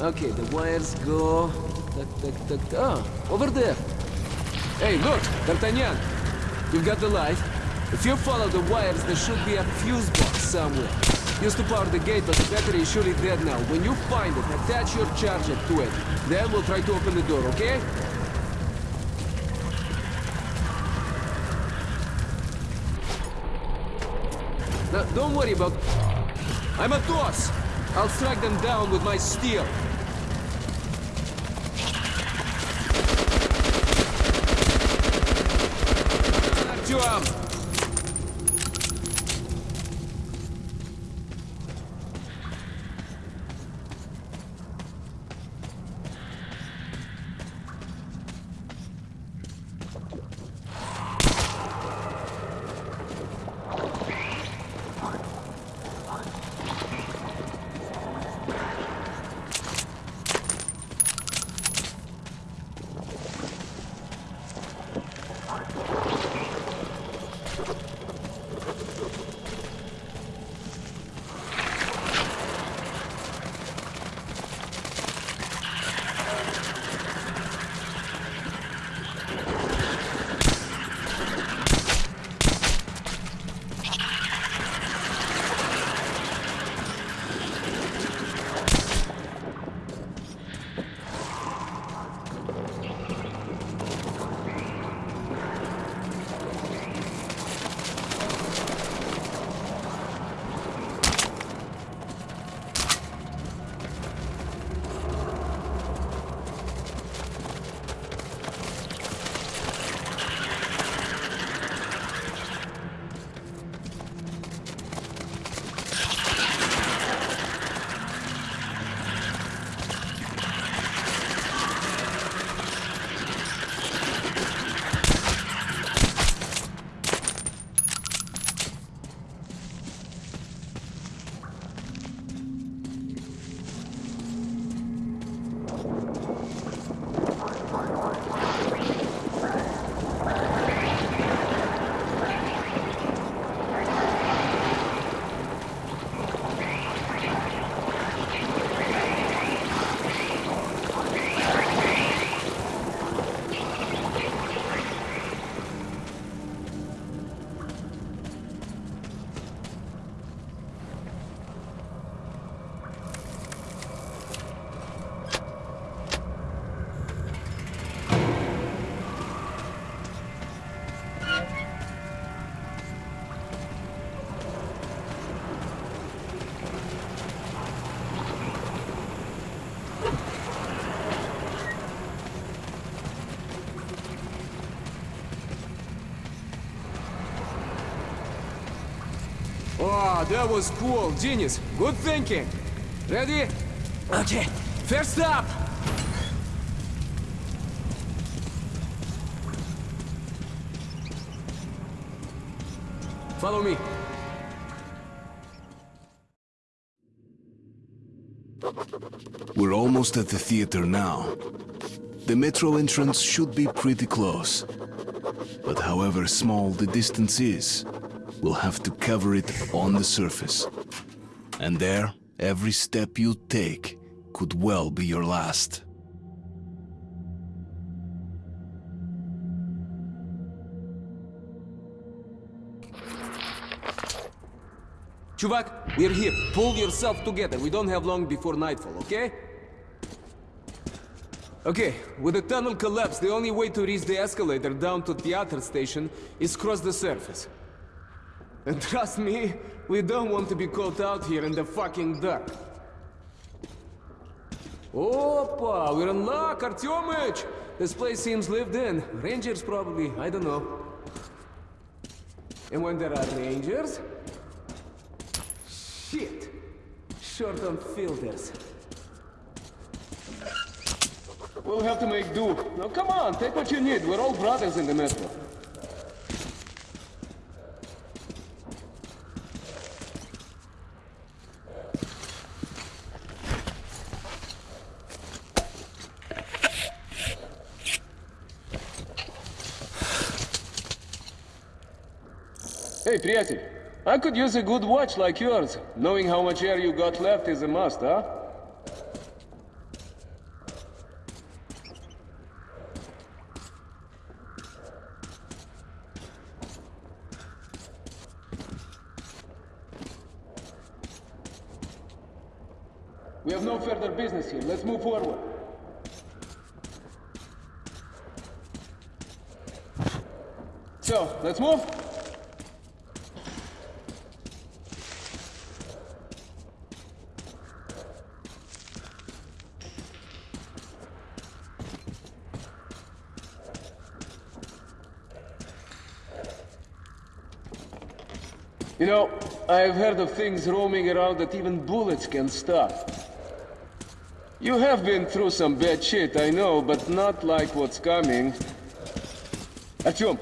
Okay, the wires go... Tuck, tuck, tuck. Ah, over there. Hey, look, D'Artagnan. You've got the light. If you follow the wires, there should be a fuse box somewhere. Used to power the gate, but the battery is surely dead now. When you find it, attach your charger to it. Then we'll try to open the door, okay? Now, don't worry about... I'm a thors. I'll strike them down with my steel. Back to. That was cool. Genius. Good thinking. Ready? Okay. First up. Follow me. We're almost at the theater now. The metro entrance should be pretty close. But however small the distance is, we'll have to cover it on the surface. And there, every step you take could well be your last. Chuvak, we're here. Pull yourself together. We don't have long before nightfall, okay? Okay, with the tunnel collapsed, the only way to reach the escalator down to theater station is cross the surface. And trust me, we don't want to be caught out here in the fucking dark. Opa, we're in luck, Artyomich! This place seems lived in. Rangers probably, I don't know. And when there are rangers... Shit! Short on filters. We'll have to make do. Now come on, take what you need. We're all brothers in the metro. Hey, Priatil, I could use a good watch like yours. Knowing how much air you got left is a must, huh? We have no further business here. Let's move forward. So, let's move. You know, I've heard of things roaming around that even bullets can stop. You have been through some bad shit, I know, but not like what's coming. Artyom,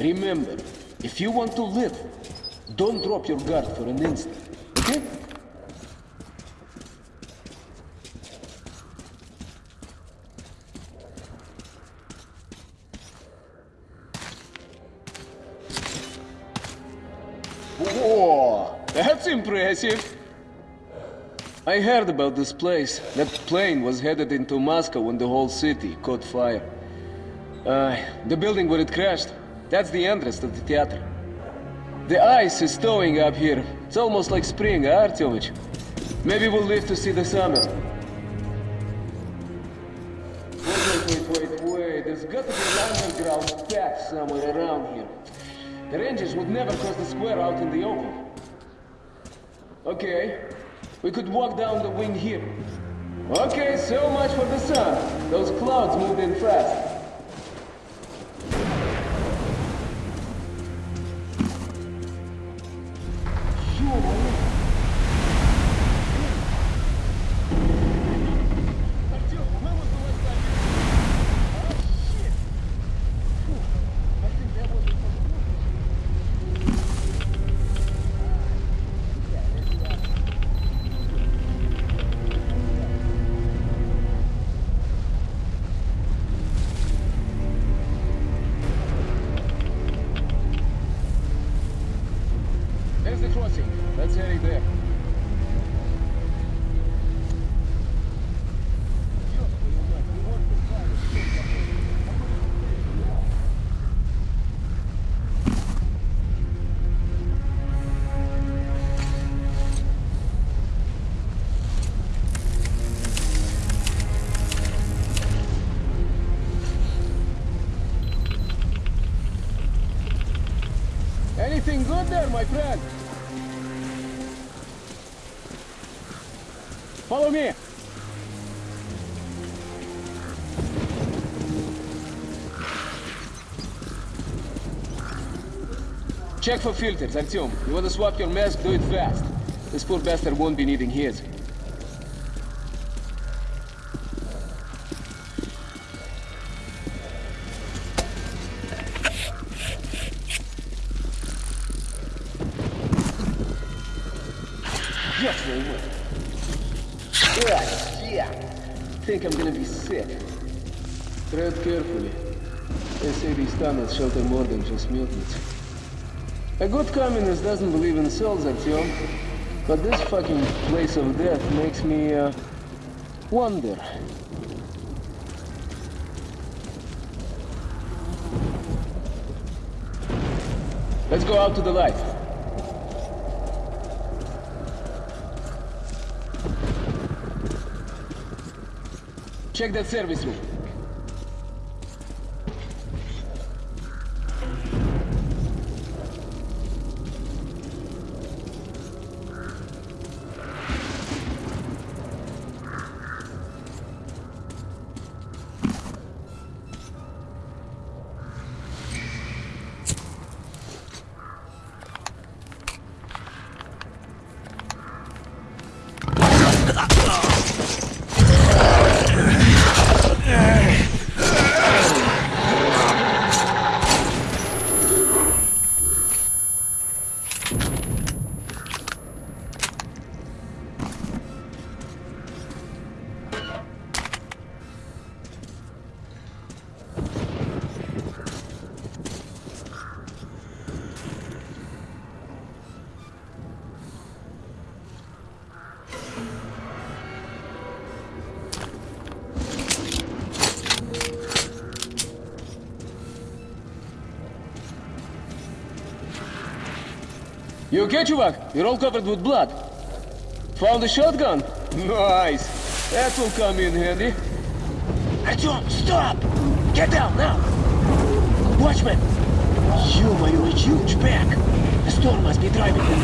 remember, if you want to live, don't drop your guard for an instant, okay? Impressive. I heard about this place. That plane was headed into Moscow when the whole city caught fire. Uh, the building where it crashed, that's the entrance to the theater. The ice is thawing up here. It's almost like spring, huh, Artyomich? Maybe we'll live to see the summer. Wait, wait, wait, wait, wait. There's got to be an underground path somewhere around here. The Rangers would never cross the square out in the open. Okay, we could walk down the wing here. Okay, so much for the sun. Those clouds moved in fast. Check for filters, Artyom. You want to swap your mask, do it fast. This poor bastard won't be needing his. Just wait, wait. Yeah, yeah. Think I'm gonna be sick. Tread carefully. They say these tunnels shelter more than just mutants. A good communist doesn't believe in souls, Artyom. But this fucking place of death makes me, uh, wonder. Let's go out to the light. Check that service room. You okay, Chuvak? You're all covered with blood. Found a shotgun? Nice. That will come in handy. Artyom, stop! Get down, now! Watchman! My a huge pack! The storm must be driving them.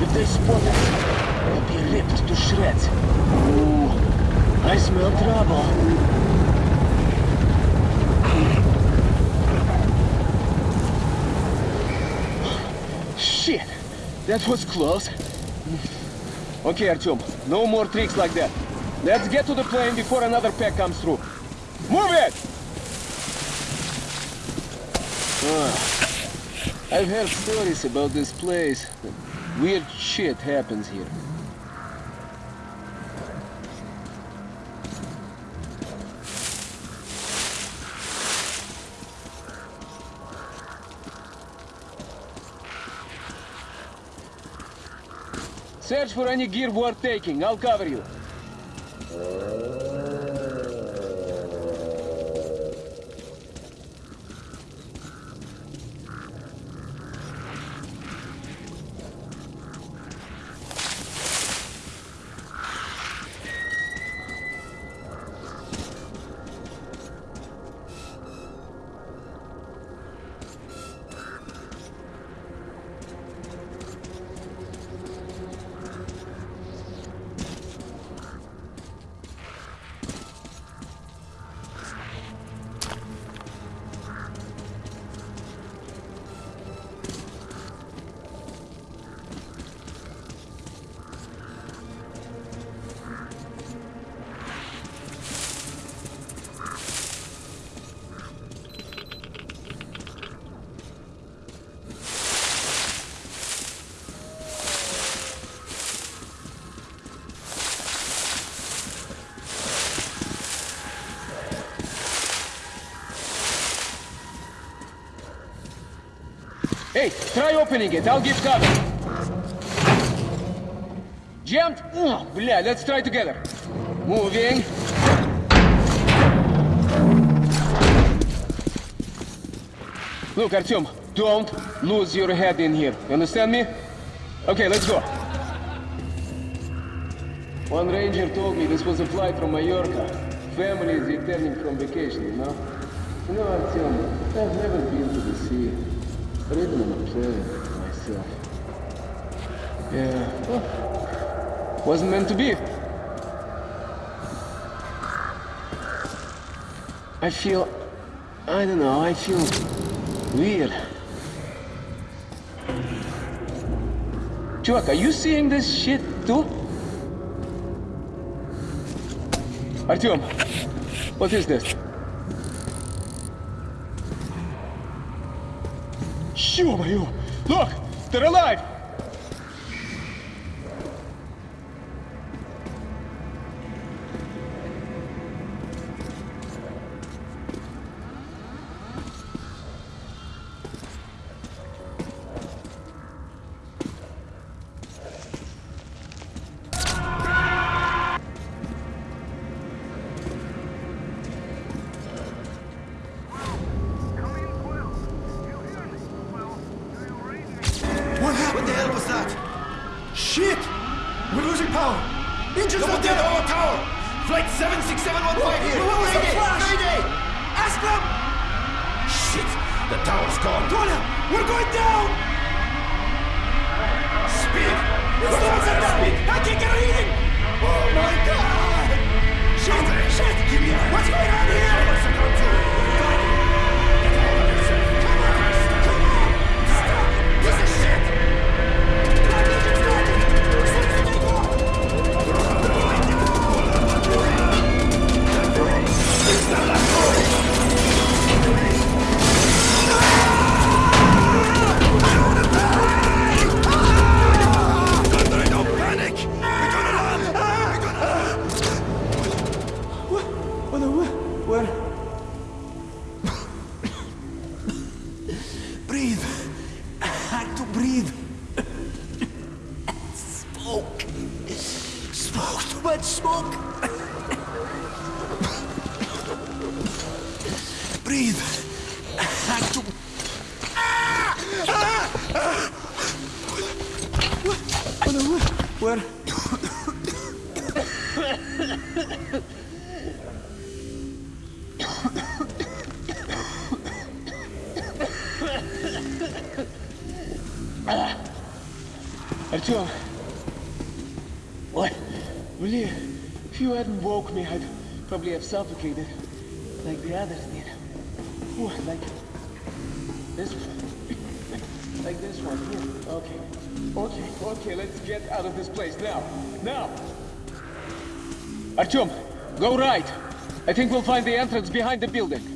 If they spot us, we'll be ripped to shreds. Ooh, I smell trouble. Shit! That was close. Okay, Artyom, no more tricks like that. Let's get to the plane before another pack comes through. Move it! Ah, I've heard stories about this place. Weird shit happens here. Search for any gear worth taking. I'll cover you. Try opening it. I'll give cover. Jammed? Oh, blah, let's try together. Moving. Look, Artyom, don't lose your head in here. You understand me? Okay, let's go. One ranger told me this was a flight from Mallorca. Families returning from vacation, you know? You know, Artyom, I've never been to the sea. Or even a plane myself. Yeah, well, wasn't meant to be. I feel... I don't know, I feel weird. Chuvak, are you seeing this shit too? Artyom, what is this? They're alive! Probably have suffocated. Like the others did. Ooh, like this Like this one, here. Okay. Okay, okay, let's get out of this place now. Now! Artyom, go right. I think we'll find the entrance behind the building.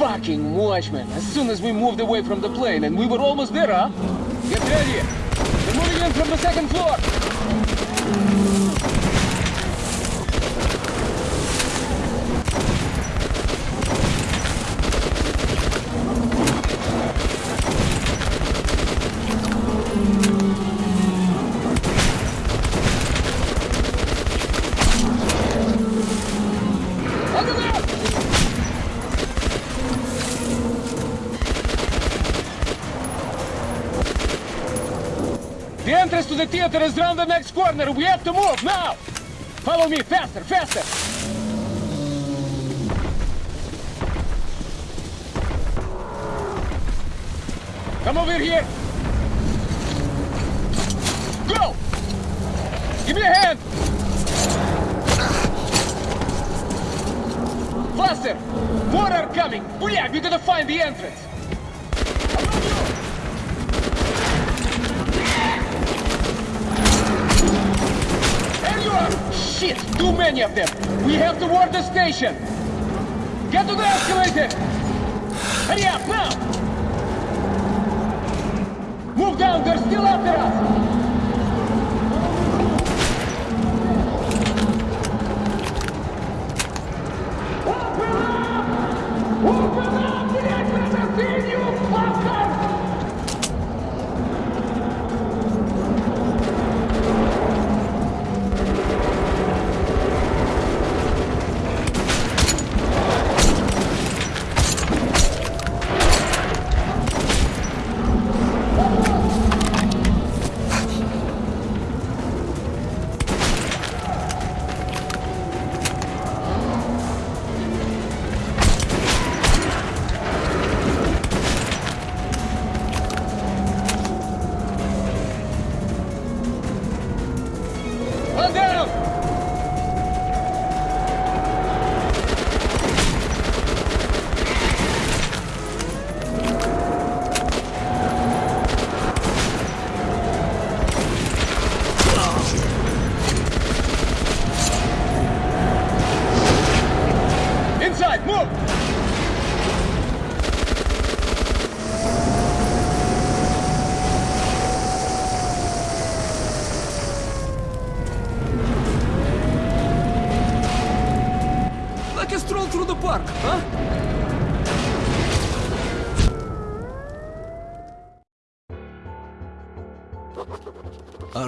Fucking watchman! As soon as we moved away from the plane, and we were almost there, huh? Get ready! They're moving in from the second floor! Is round the next corner. We have to move now. Follow me, faster, faster. Station!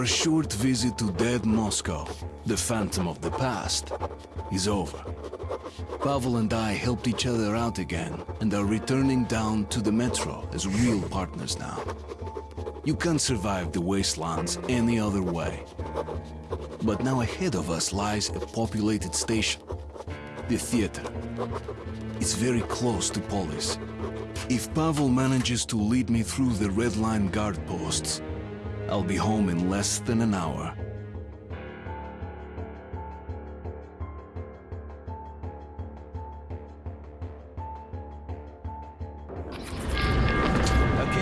Our short visit to dead Moscow, the phantom of the past, is over. Pavel and I helped each other out again and are returning down to the metro as real partners now. You can't survive the wastelands any other way. But now ahead of us lies a populated station, the theater. It's very close to Polis. If Pavel manages to lead me through the Red Line guard posts, I'll be home in less than an hour.